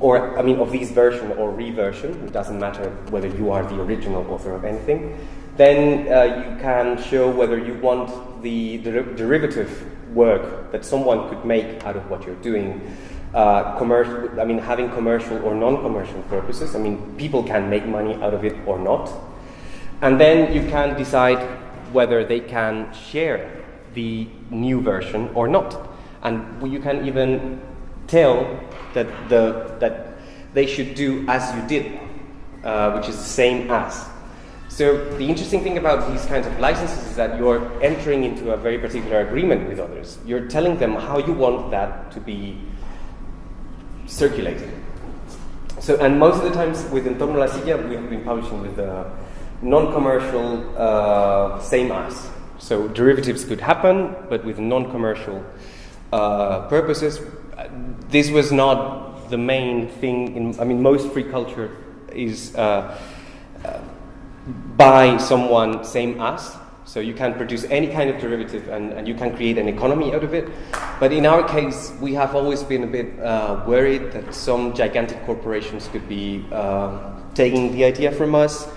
or I mean, of these version or reversion. It doesn't matter whether you are the original author of anything. Then uh, you can show whether you want the der- derivative work that someone could make out of what you're doing uh, commercial, I mean, having commercial or non-commercial purposes. I mean, people can make money out of it or not. And then you can decide whether they can share the new version or not. And you can even tell that, the, that they should do as you did, uh, which is the same as. So the interesting thing about these kinds of licenses is that you're entering into a very particular agreement with others. You're telling them how you want that to be circulated. So, and most of the times with Entorno La Silla, we have been publishing with uh, non-commercial uh, same as. So derivatives could happen, but with non-commercial uh, purposes. This was not the main thing. In, I mean, most free culture is uh, uh, by someone same as. So you can produce any kind of derivative and, and you can create an economy out of it. But in our case, we have always been a bit uh, worried that some gigantic corporations could be uh, taking the idea from us.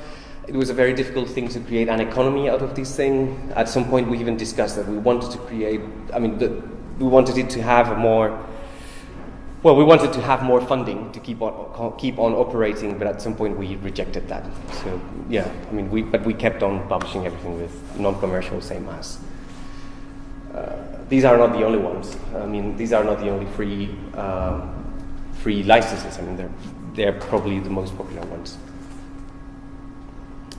It was a very difficult thing to create an economy out of this thing. At some point, we even discussed that we wanted to create, I mean, the, we wanted it to have a more well, we wanted to have more funding to keep on keep on operating, but at some point we rejected that. So yeah, I mean, we but we kept on publishing everything with non-commercial same as. Uh, these are not the only ones. I mean, these are not the only free um, free licenses. I mean, they're they're probably the most popular ones.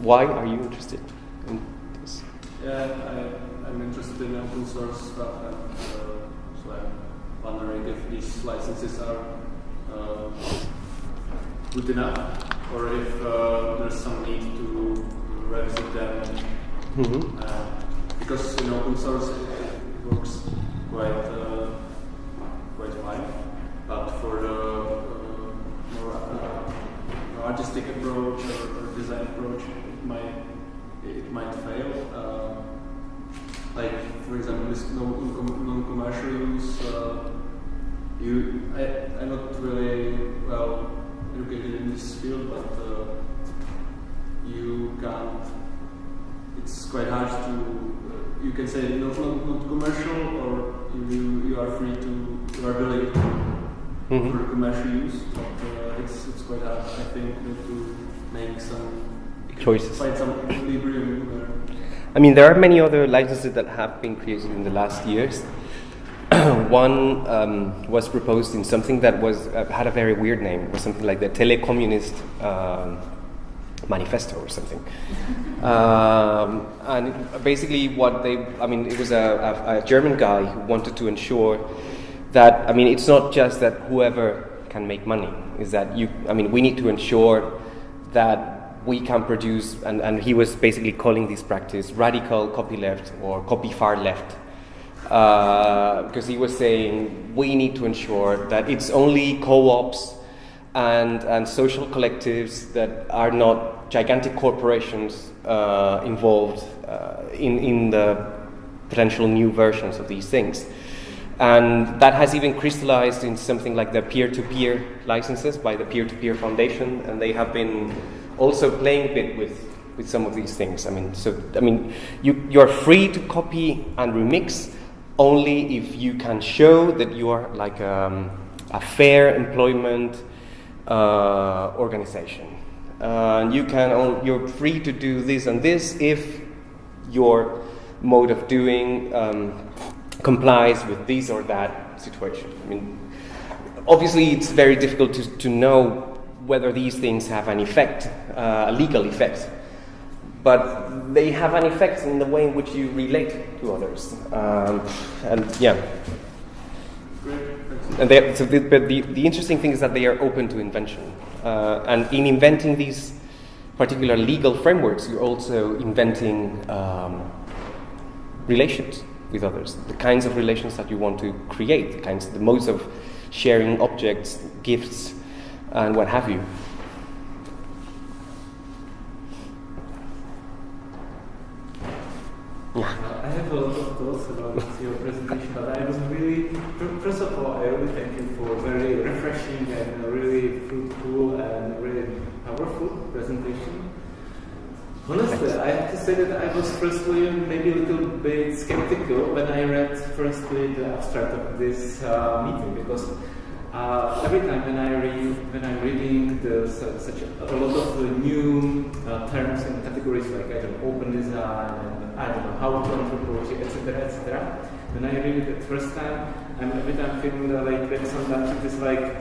Why are you interested in this? Yeah, I, I'm interested in open source stuff, and uh, wondering if these licenses are uh, good enough, or if uh, there's some need to revisit them. Mm-hmm. Uh, because in open source it, it works quite uh, quite fine, but for the uh, more uh, artistic approach or, or design approach, it might it might fail. Like for example, this non- non-commercial use. Uh, you, I, I'm not really well educated in this field, but uh, you can't. It's quite hard to. Uh, you can say no, not, not commercial, or you you are free to you are willing to Mhm. for commercial use, but uh, it's it's quite hard. I think to make some Choices. find some equilibrium. I mean, there are many other licenses that have been created in the last years. One um, was proposed in something that was uh, had a very weird name. It was something like the Telecommunist um, Manifesto or something. Um, and basically, what they I mean, it was a, a, a German guy who wanted to ensure that I mean, it's not just that whoever can make money. Is that you? I mean, we need to ensure that we can produce, and, and he was basically calling this practice radical copyleft or copy far left. Uh, because he was saying we need to ensure that it's only co-ops and, and social collectives that are not gigantic corporations uh, involved uh, in, in the potential new versions of these things. And that has even crystallized in something like the peer to peer licenses by the Peer to Peer Foundation, and they have been also playing a bit with, with some of these things. I mean, so, I mean, you, you're free to copy and remix only if you can show that you are like um, a fair employment uh, organization. Uh, you can you're free to do this and this if your mode of doing um, complies with this or that situation. I mean, obviously, it's very difficult to, to know whether these things have an effect, uh, a legal effect, but they have an effect in the way in which you relate to others. Um, and yeah. and they, so the, but the, the interesting thing is that they are open to invention. Uh, and in inventing these particular legal frameworks, you're also inventing um, relations with others, the kinds of relations that you want to create, the kinds, the modes of sharing objects, gifts, and what have you. Uh, I have a lot of thoughts about your presentation, but I was really, fir- first of all, I really thank you for a very refreshing and really fruitful and really powerful presentation. Honestly, I have to say that I was firstly maybe a little bit skeptical when I read firstly the abstract of this uh, meeting because uh, every time when I read when I'm reading the, su- such a, a lot of new uh, terms and categories like I don't know, open design and I don't know how to anthropology etc etc when I read it the first time I'm every time feeling that like that sometimes it is like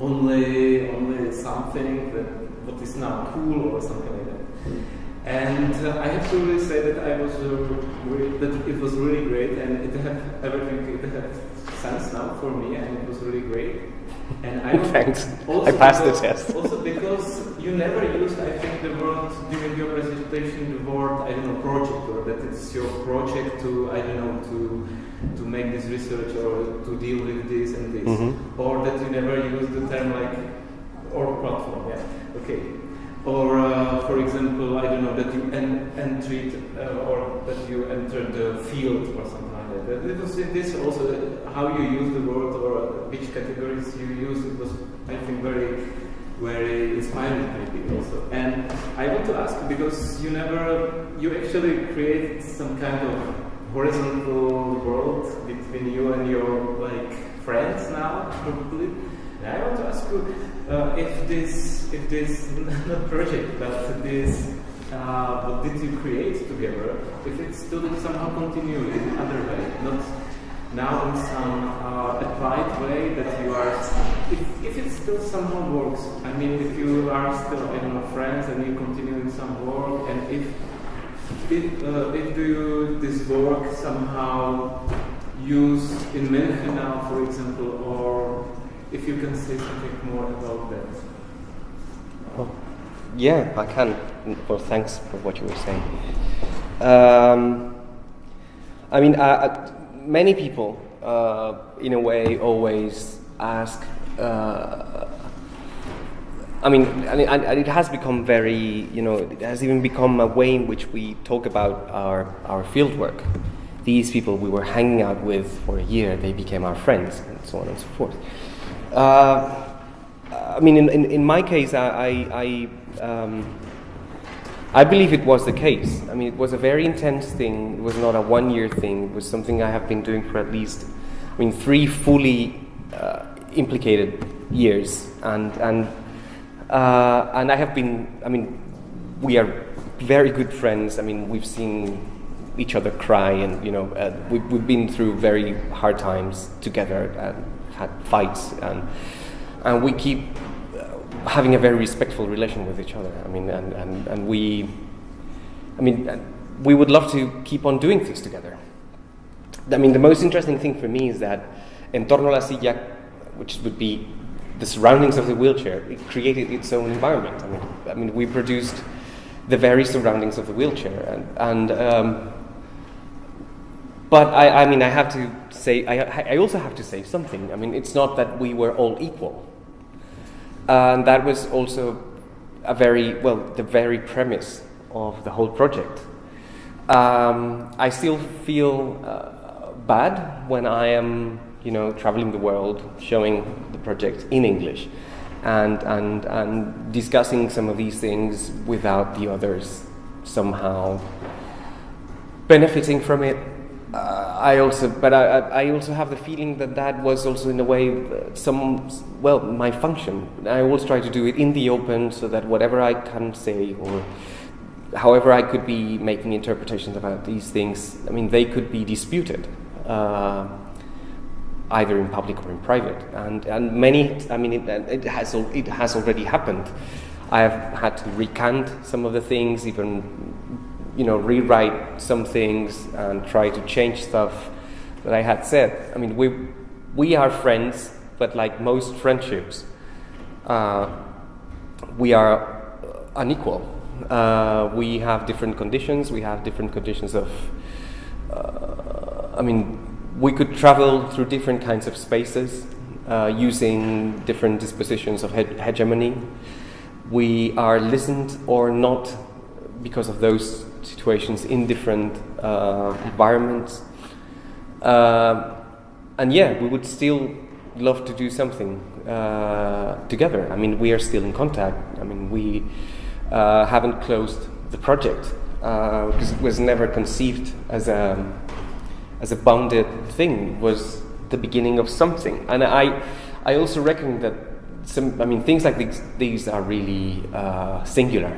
only only something that what is now cool or something like that. And uh, I have to really say that I was uh, that it was really great, and it had everything. It had sense now for me, and it was really great. And I Thanks. I passed the test. Also because you never used, I think, the word during your presentation, the word I don't know project, or that it's your project to I don't know to to make this research or to deal with this and this, Mhm. or that you never use the term like or platform. Yeah. Okay. Or, uh, for example, I don't know that you en- entered uh, or that you entered the field or something that. It was in this also how you use the word or which categories you use. It was, I think, very, very inspiring maybe also. And I want to ask because you never, you actually create some kind of horizontal world between you and your like friends now, probably. And I want to ask you uh, if this, if this not project, but this, uh, what did you create together? If it still somehow continue in other way, not now in some uh, applied way that you are. If, if it still somehow works, I mean, if you are still I don't know friends and you continue in some work, and if if, uh, if do you this work somehow use in Menchen now, for example, or if you can say something more about that. Yeah, I can. Well, thanks for what you were saying. Um, I mean, uh, many people, uh, in a way, always ask. Uh, I mean, I mean, and it has become very, you know, it has even become a way in which we talk about our our field work. These people we were hanging out with for a year, they became our friends, and so on and so forth. Uh, I mean, in, in, in my case, I, I, I, um, I believe it was the case. I mean, it was a very intense thing. It was not a one year thing. It was something I have been doing for at least, I mean, three fully uh, implicated years. And, and, uh, and I have been, I mean, we are very good friends. I mean, we've seen each other cry and, you know, uh, we, we've been through very hard times together and had fights. And, and we keep having a very respectful relation with each other. I mean, and, and, and we, I mean, we would love to keep on doing things together. I mean, the most interesting thing for me is that En torno a la silla, which would be the surroundings of the wheelchair, it created its own environment. I mean, I mean we produced the very surroundings of the wheelchair. And, and um, but I, I mean, I have to say, I, I also have to say something. I mean, it's not that we were all equal. And that was also a very, well, the very premise of the whole project. Um, I still feel uh, bad when I am, you know, traveling the world, showing the project in English, and, and, and discussing some of these things without the others somehow benefiting from it. Uh, I also, but I, I also have the feeling that that was also in a way uh, some, well, my function. I always try to do it in the open so that whatever I can say or however I could be making interpretations about these things, I mean, they could be disputed. Uh, either in public or in private, and and many. I mean, it, it has it has already happened. I have had to recant some of the things, even you know, rewrite some things and try to change stuff that I had said. I mean, we we are friends, but like most friendships, uh, we are unequal. Uh, we have different conditions. We have different conditions of. Uh, I mean, we could travel through different kinds of spaces uh, using different dispositions of he- hegemony. We are listened or not because of those situations in different uh, environments. Uh, and yeah, we would still love to do something uh, together. I mean, we are still in contact. I mean, we uh, haven't closed the project uh, because it was never conceived as a as a bounded thing. It was the beginning of something, and I I also reckon that some. I mean, things like these these are really uh, singular,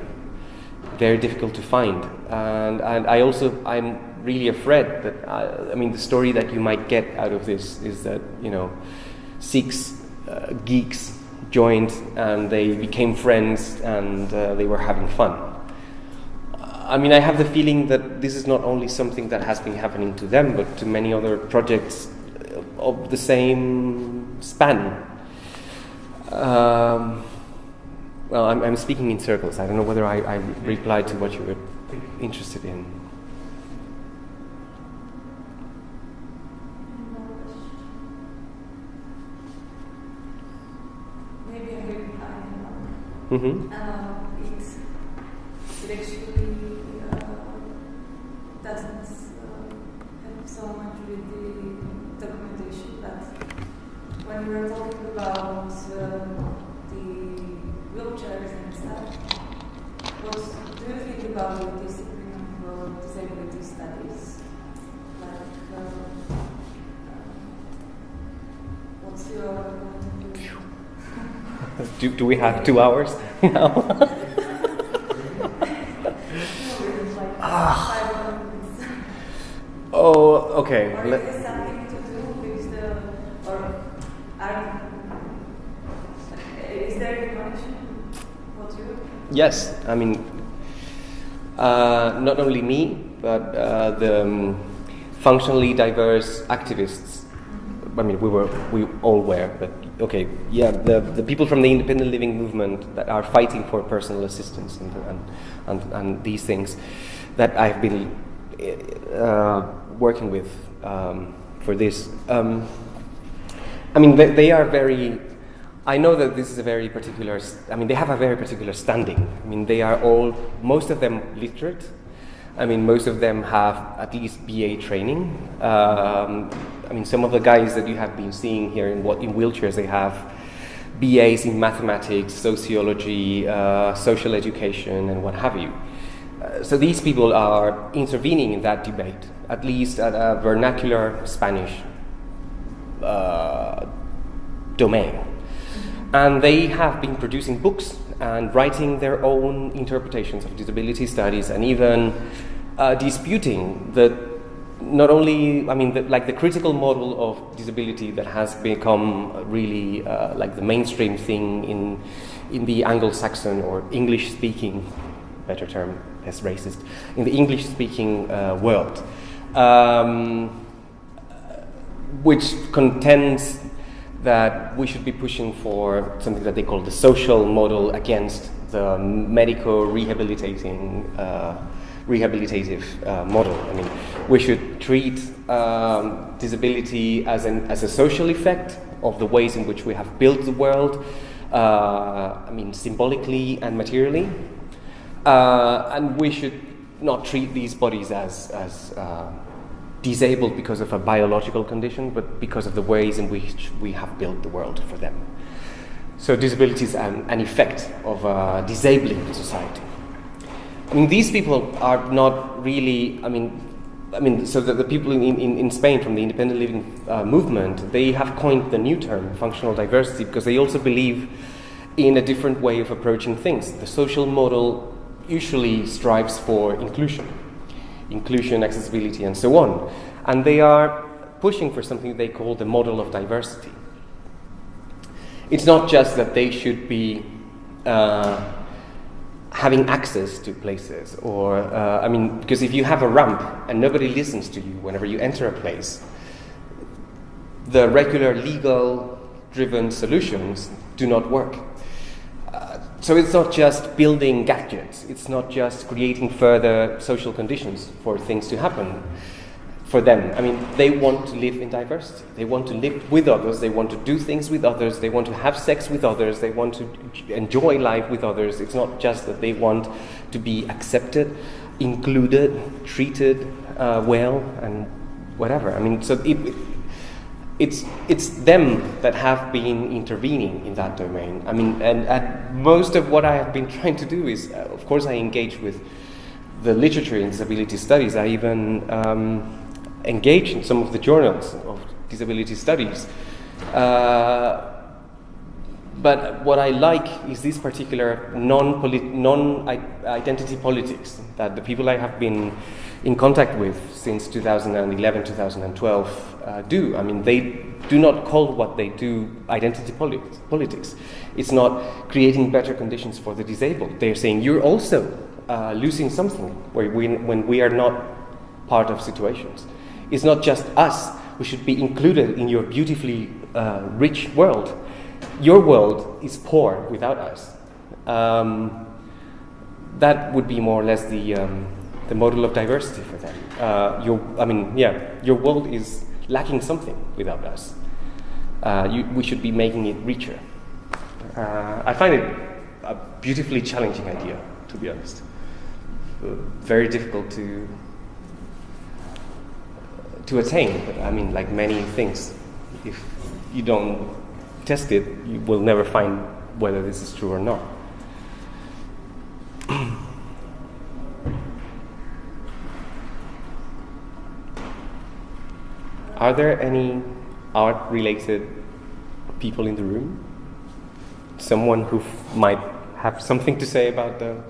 very difficult to find, and and I also I'm really afraid that I, I mean the story that you might get out of this is that you know six uh, geeks joined and they became friends and uh, they were having fun. I mean, I have the feeling that this is not only something that has been happening to them, but to many other projects of the same span. Um, well, I'm, I'm, speaking in circles. I don't know whether I, I replied to what you were interested in. Maybe I heard I Mm-hmm. uh, it, it actually uh, doesn't uh, have so much with the documentation, but when we were talking about uh, wheelchairs and stuff, what do you think about the discipline of uh, disability studies? Like, uh, uh, what's your point of view? Do, do we have two hours now? ah. oh, okay. Or Let- is it something to do with the, or are, is there a connection? Yes, I mean, uh, not only me, but uh, the um, functionally diverse activists. I mean, we were, we all were, but okay, yeah, the, the people from the independent living movement that are fighting for personal assistance and, and, and, and these things that I've been uh, working with um, for this. Um, I mean, they, they are very. I know that this is a very particular. I mean, they have a very particular standing. I mean, they are all, most of them, literate. I mean, most of them have at least BA training. Um, I mean, some of the guys that you have been seeing here in what in wheelchairs, they have BAs in mathematics, sociology, uh, social education, and what have you. Uh, so these people are intervening in that debate, at least at a vernacular Spanish uh, domain. And they have been producing books and writing their own interpretations of disability studies and even uh, disputing that not only, I mean, the, like the critical model of disability that has become really uh, like the mainstream thing in, in the Anglo Saxon or English speaking, better term, less racist, in the English speaking uh, world. Um, which contends that we should be pushing for something that they call the social model against the medico rehabilitating uh, rehabilitative uh, model. I mean, we should treat um, disability as, an, as a social effect of the ways in which we have built the world, uh, I mean, symbolically and materially. Uh, and we should not treat these bodies as, as uh, disabled because of a biological condition, but because of the ways in which we have built the world for them. So disability is an, an effect of a disabling society. I mean, these people are not really, I mean, I mean, so the, the people in, in, in Spain from the independent living uh, movement, they have coined the new term, functional diversity, because they also believe in a different way of approaching things. The social model usually strives for inclusion inclusion, accessibility, and so on. And they are pushing for something they call the model of diversity. It's not just that they should be uh, having access to places, or, uh, I mean, because if you have a ramp and nobody listens to you whenever you enter a place, the regular legal driven solutions do not work. So it's not just building gadgets, it's not just creating further social conditions for things to happen for them. I mean, they want to live in diversity. They want to live with others. They want to do things with others. They want to have sex with others. They want to enjoy life with others. It's not just that they want to be accepted, included, treated uh, well, and whatever. I mean, so it, it's it's them that have been intervening in that domain. I mean, and, and most of what I have been trying to do is, uh, of course, I engage with the literature in disability studies. I even um, engage in some of the journals of disability studies. Uh, but what I like is this particular non-identity politics that the people I have been in contact with since 2011, 2012 uh, do. I mean, they do not call what they do identity politics. politics. It's not creating better conditions for the disabled. They're saying you're also uh, losing something we, when we are not part of situations. It's not just us who should be included in your beautifully uh, rich world. Your world is poor without us. Um, that would be more or less the, um, the model of diversity for them. Uh, your, I mean, yeah, your world is lacking something without us. Uh, you, we should be making it richer. Uh, I find it a beautifully challenging idea, to be honest. Uh, very difficult to to attain. But I mean, like many things, if you don't test it, you will never find whether this is true or not. Are there any art related people in the room? Someone who might have something to say about the,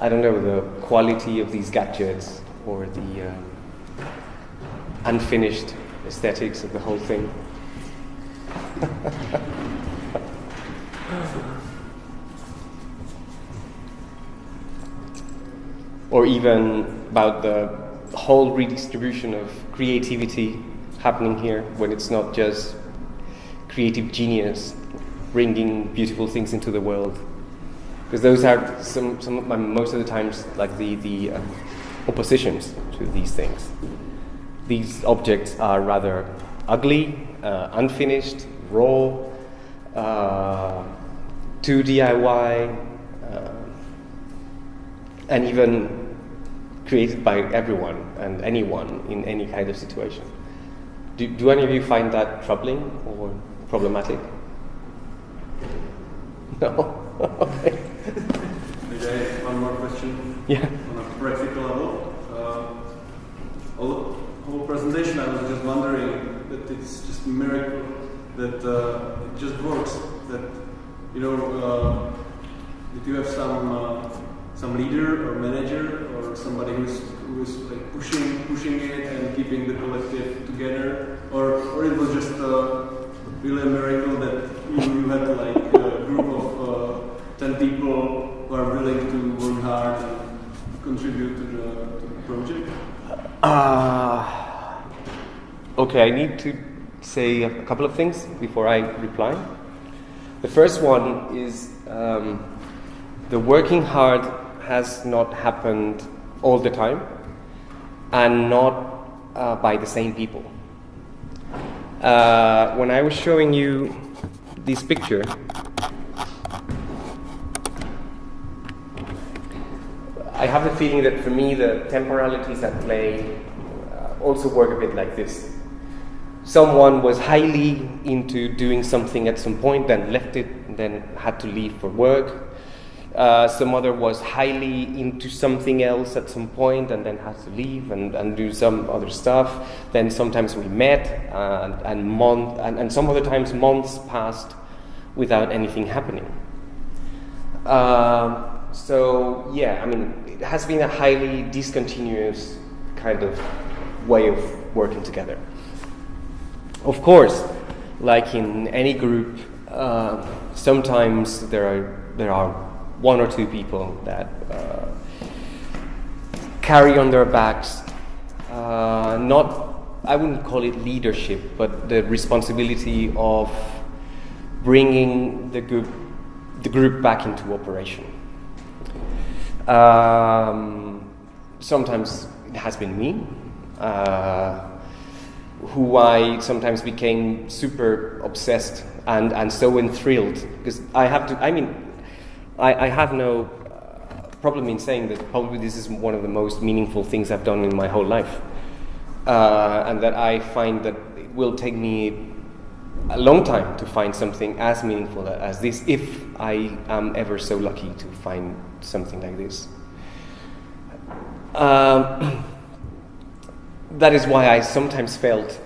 I don't know, the quality of these gadgets or the um, unfinished aesthetics of the whole thing. or even about the whole redistribution of creativity happening here when it's not just creative genius bringing beautiful things into the world because those are some, some my most of the times like the, the um, oppositions to these things. These objects are rather ugly, uh, unfinished, raw, uh, too DIY, uh, and even created by everyone and anyone in any kind of situation. Do, do any of you find that troubling or problematic? No? okay. Maybe I have one more question. Yeah. On a practical level, uh, all, whole presentation, I was just wondering that it's just a miracle that uh, it just works. That you know uh, that you have some uh, some leader or manager or somebody who's who's like pushing pushing it and keeping the collective together, or or it was just uh, really a miracle that you, you had like a group of uh, ten people who are willing to work hard and contribute to the, to the project. Uh, okay, I need to say a couple of things before I reply. The first one is um, the working hard has not happened all the time and not uh, by the same people. Uh, when I was showing you this picture, I have the feeling that for me the temporalities at play uh, also work a bit like this. Someone was highly into doing something at some point, then left it, then had to leave for work. Uh, some other was highly into something else at some point and then had to leave and, and do some other stuff. Then sometimes we met uh, and, and, month, and, and some other times months passed without anything happening. Um, so yeah, I mean, it has been a highly discontinuous kind of way of working together. Of course, like in any group, uh, sometimes there are there are one or two people that uh, carry on their backs uh, not I wouldn't call it leadership, but the responsibility of bringing the group, the group back into operation. Um, sometimes it has been me, uh, who I sometimes became super obsessed and, and so enthralled because I have to. I mean, I, I have no uh, problem in saying that probably this is one of the most meaningful things I've done in my whole life, uh, and that I find that it will take me a long time to find something as meaningful as this, if I am ever so lucky to find something like this. Um, that is why I sometimes failed,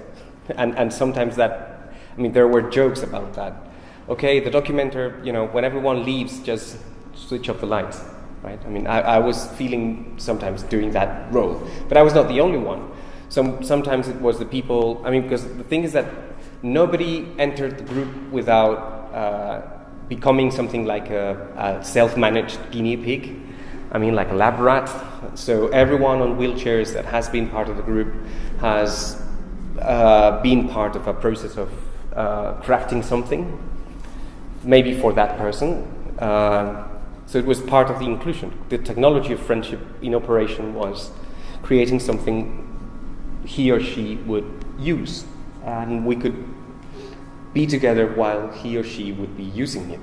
and, and sometimes that, I mean, there were jokes about that. Okay, the documenter, you know, when everyone leaves, just switch off the lights, right? I mean, I, I was feeling sometimes doing that role, but I was not the only one. Some, sometimes it was the people, I mean, because the thing is that nobody entered the group without uh, becoming something like a, a self managed guinea pig. I mean, like a lab rat. So, everyone on wheelchairs that has been part of the group has uh, been part of a process of uh, crafting something, maybe for that person. Uh, so, it was part of the inclusion. The technology of friendship in operation was creating something he or she would use and we could be together while he or she would be using it.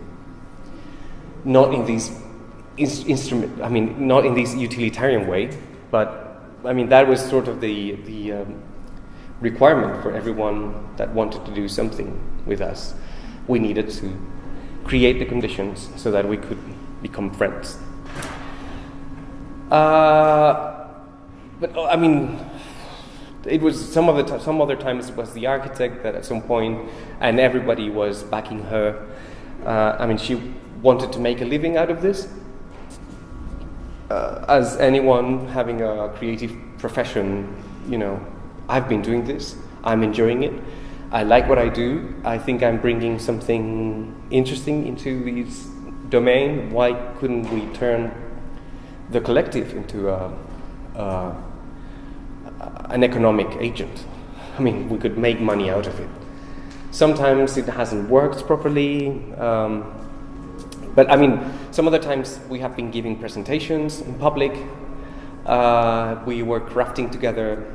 Not in these in- instrument, I mean, not in this utilitarian way, but I mean that was sort of the the um, requirement for everyone that wanted to do something with us. We needed to create the conditions so that we could become friends. Uh, but I mean, it was some of the some other times it was the architect that at some point, and everybody was backing her. Uh, I mean, she wanted to make a living out of this. Uh, as anyone having a creative profession, you know, I've been doing this. I'm enjoying it. I like what I do. I think I'm bringing something interesting into this domain. Why couldn't we turn the collective into a, a an economic agent. I mean, we could make money out of it. Sometimes it hasn't worked properly, um, but I mean, some other times we have been giving presentations in public. Uh, we were crafting together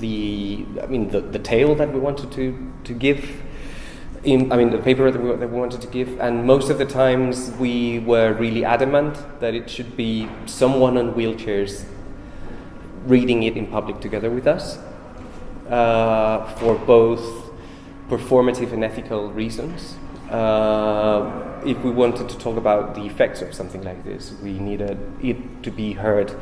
the, I mean, the, the tale that we wanted to, to give. In, I mean, the paper that we, that we wanted to give, and most of the times we were really adamant that it should be someone on wheelchairs reading it in public together with us uh, for both performative and ethical reasons. Uh, if we wanted to talk about the effects of something like this, we needed it to be heard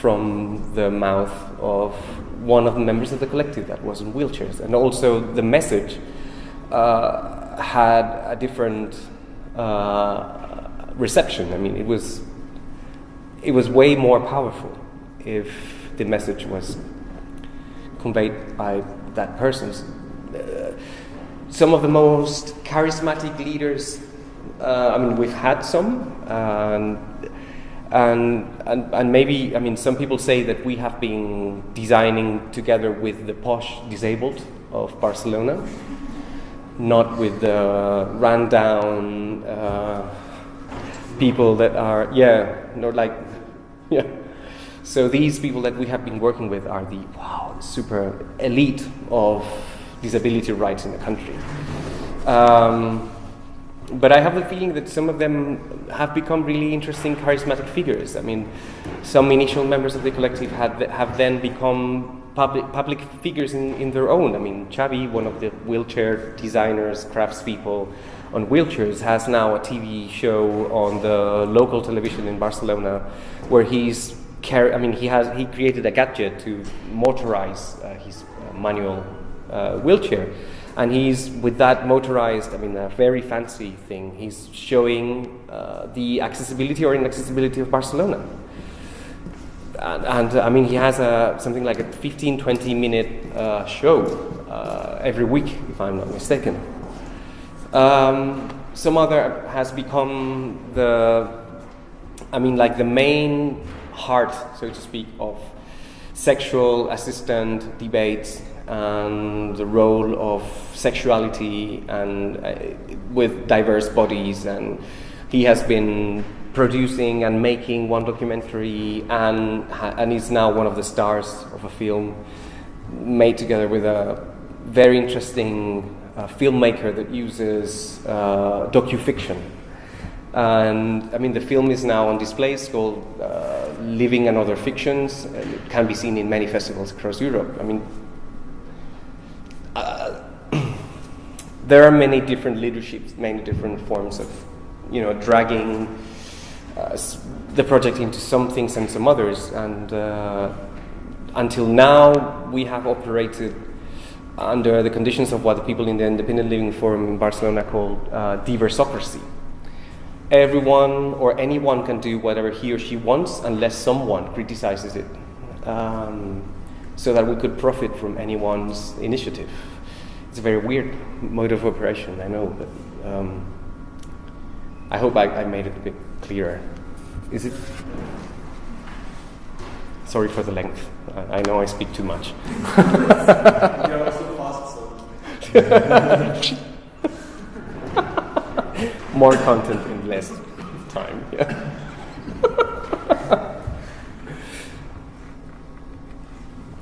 from the mouth of one of the members of the collective that was in wheelchairs. And also, the message uh, had a different uh, reception. I mean, it was, it was way more powerful if the message was conveyed by that person. Uh, some of the most charismatic leaders, uh, I mean, we've had some, and, and, and, and maybe, I mean, some people say that we have been designing together with the posh disabled of Barcelona, not with the rundown uh, people that are, yeah, not like, yeah. So these people that we have been working with are the wow super elite of disability rights in the country. Um, but I have the feeling that some of them have become really interesting, charismatic figures. I mean, some initial members of the collective had, have then become public, public figures in, in their own. I mean, Xavi, one of the wheelchair designers, craftspeople on wheelchairs, has now a TV show on the local television in Barcelona where he's carry, I mean, he has he created a gadget to motorize uh, his uh, manual uh, wheelchair, and he's with that motorized, I mean, a very fancy thing. He's showing uh, the accessibility or inaccessibility of Barcelona. And, and I mean, he has a, something like a 15, 20 minute uh, show uh, every week, if I'm not mistaken. Um, some other has become the, I mean, like the main heart, so to speak, of sexual assistant debates and the role of sexuality and uh, with diverse bodies and he has been producing and making one documentary and and is now one of the stars of a film made together with a very interesting uh, filmmaker that uses uh, docufiction and I mean, the film is now on display. It's called uh, Living and Other Fictions. And it can be seen in many festivals across Europe. I mean, uh, there are many different leaderships, many different forms of, you know, dragging uh, the project into some things and some others. And uh, until now, we have operated under the conditions of what the people in the Independent Living Forum in Barcelona called uh, diversocracy everyone or anyone can do whatever he or she wants unless someone criticizes it. Um, so that we could profit from anyone's initiative. It's a very weird mode of operation, I know, but um, I hope I, I made it a bit clearer. Is it? Sorry for the length. I, I know I speak too much. More content in less time. Yeah.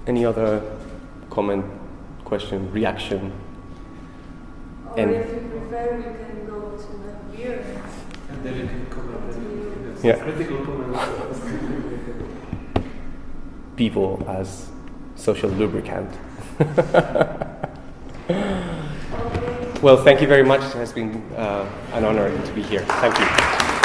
Any other comment, question, reaction? Or And- if you prefer, you can go to the beer. And then you can comment. That's Yeah. Critical comment. People as social lubricant. Okay. well, thank you very much. It has been uh, an honor to be here. Thank you.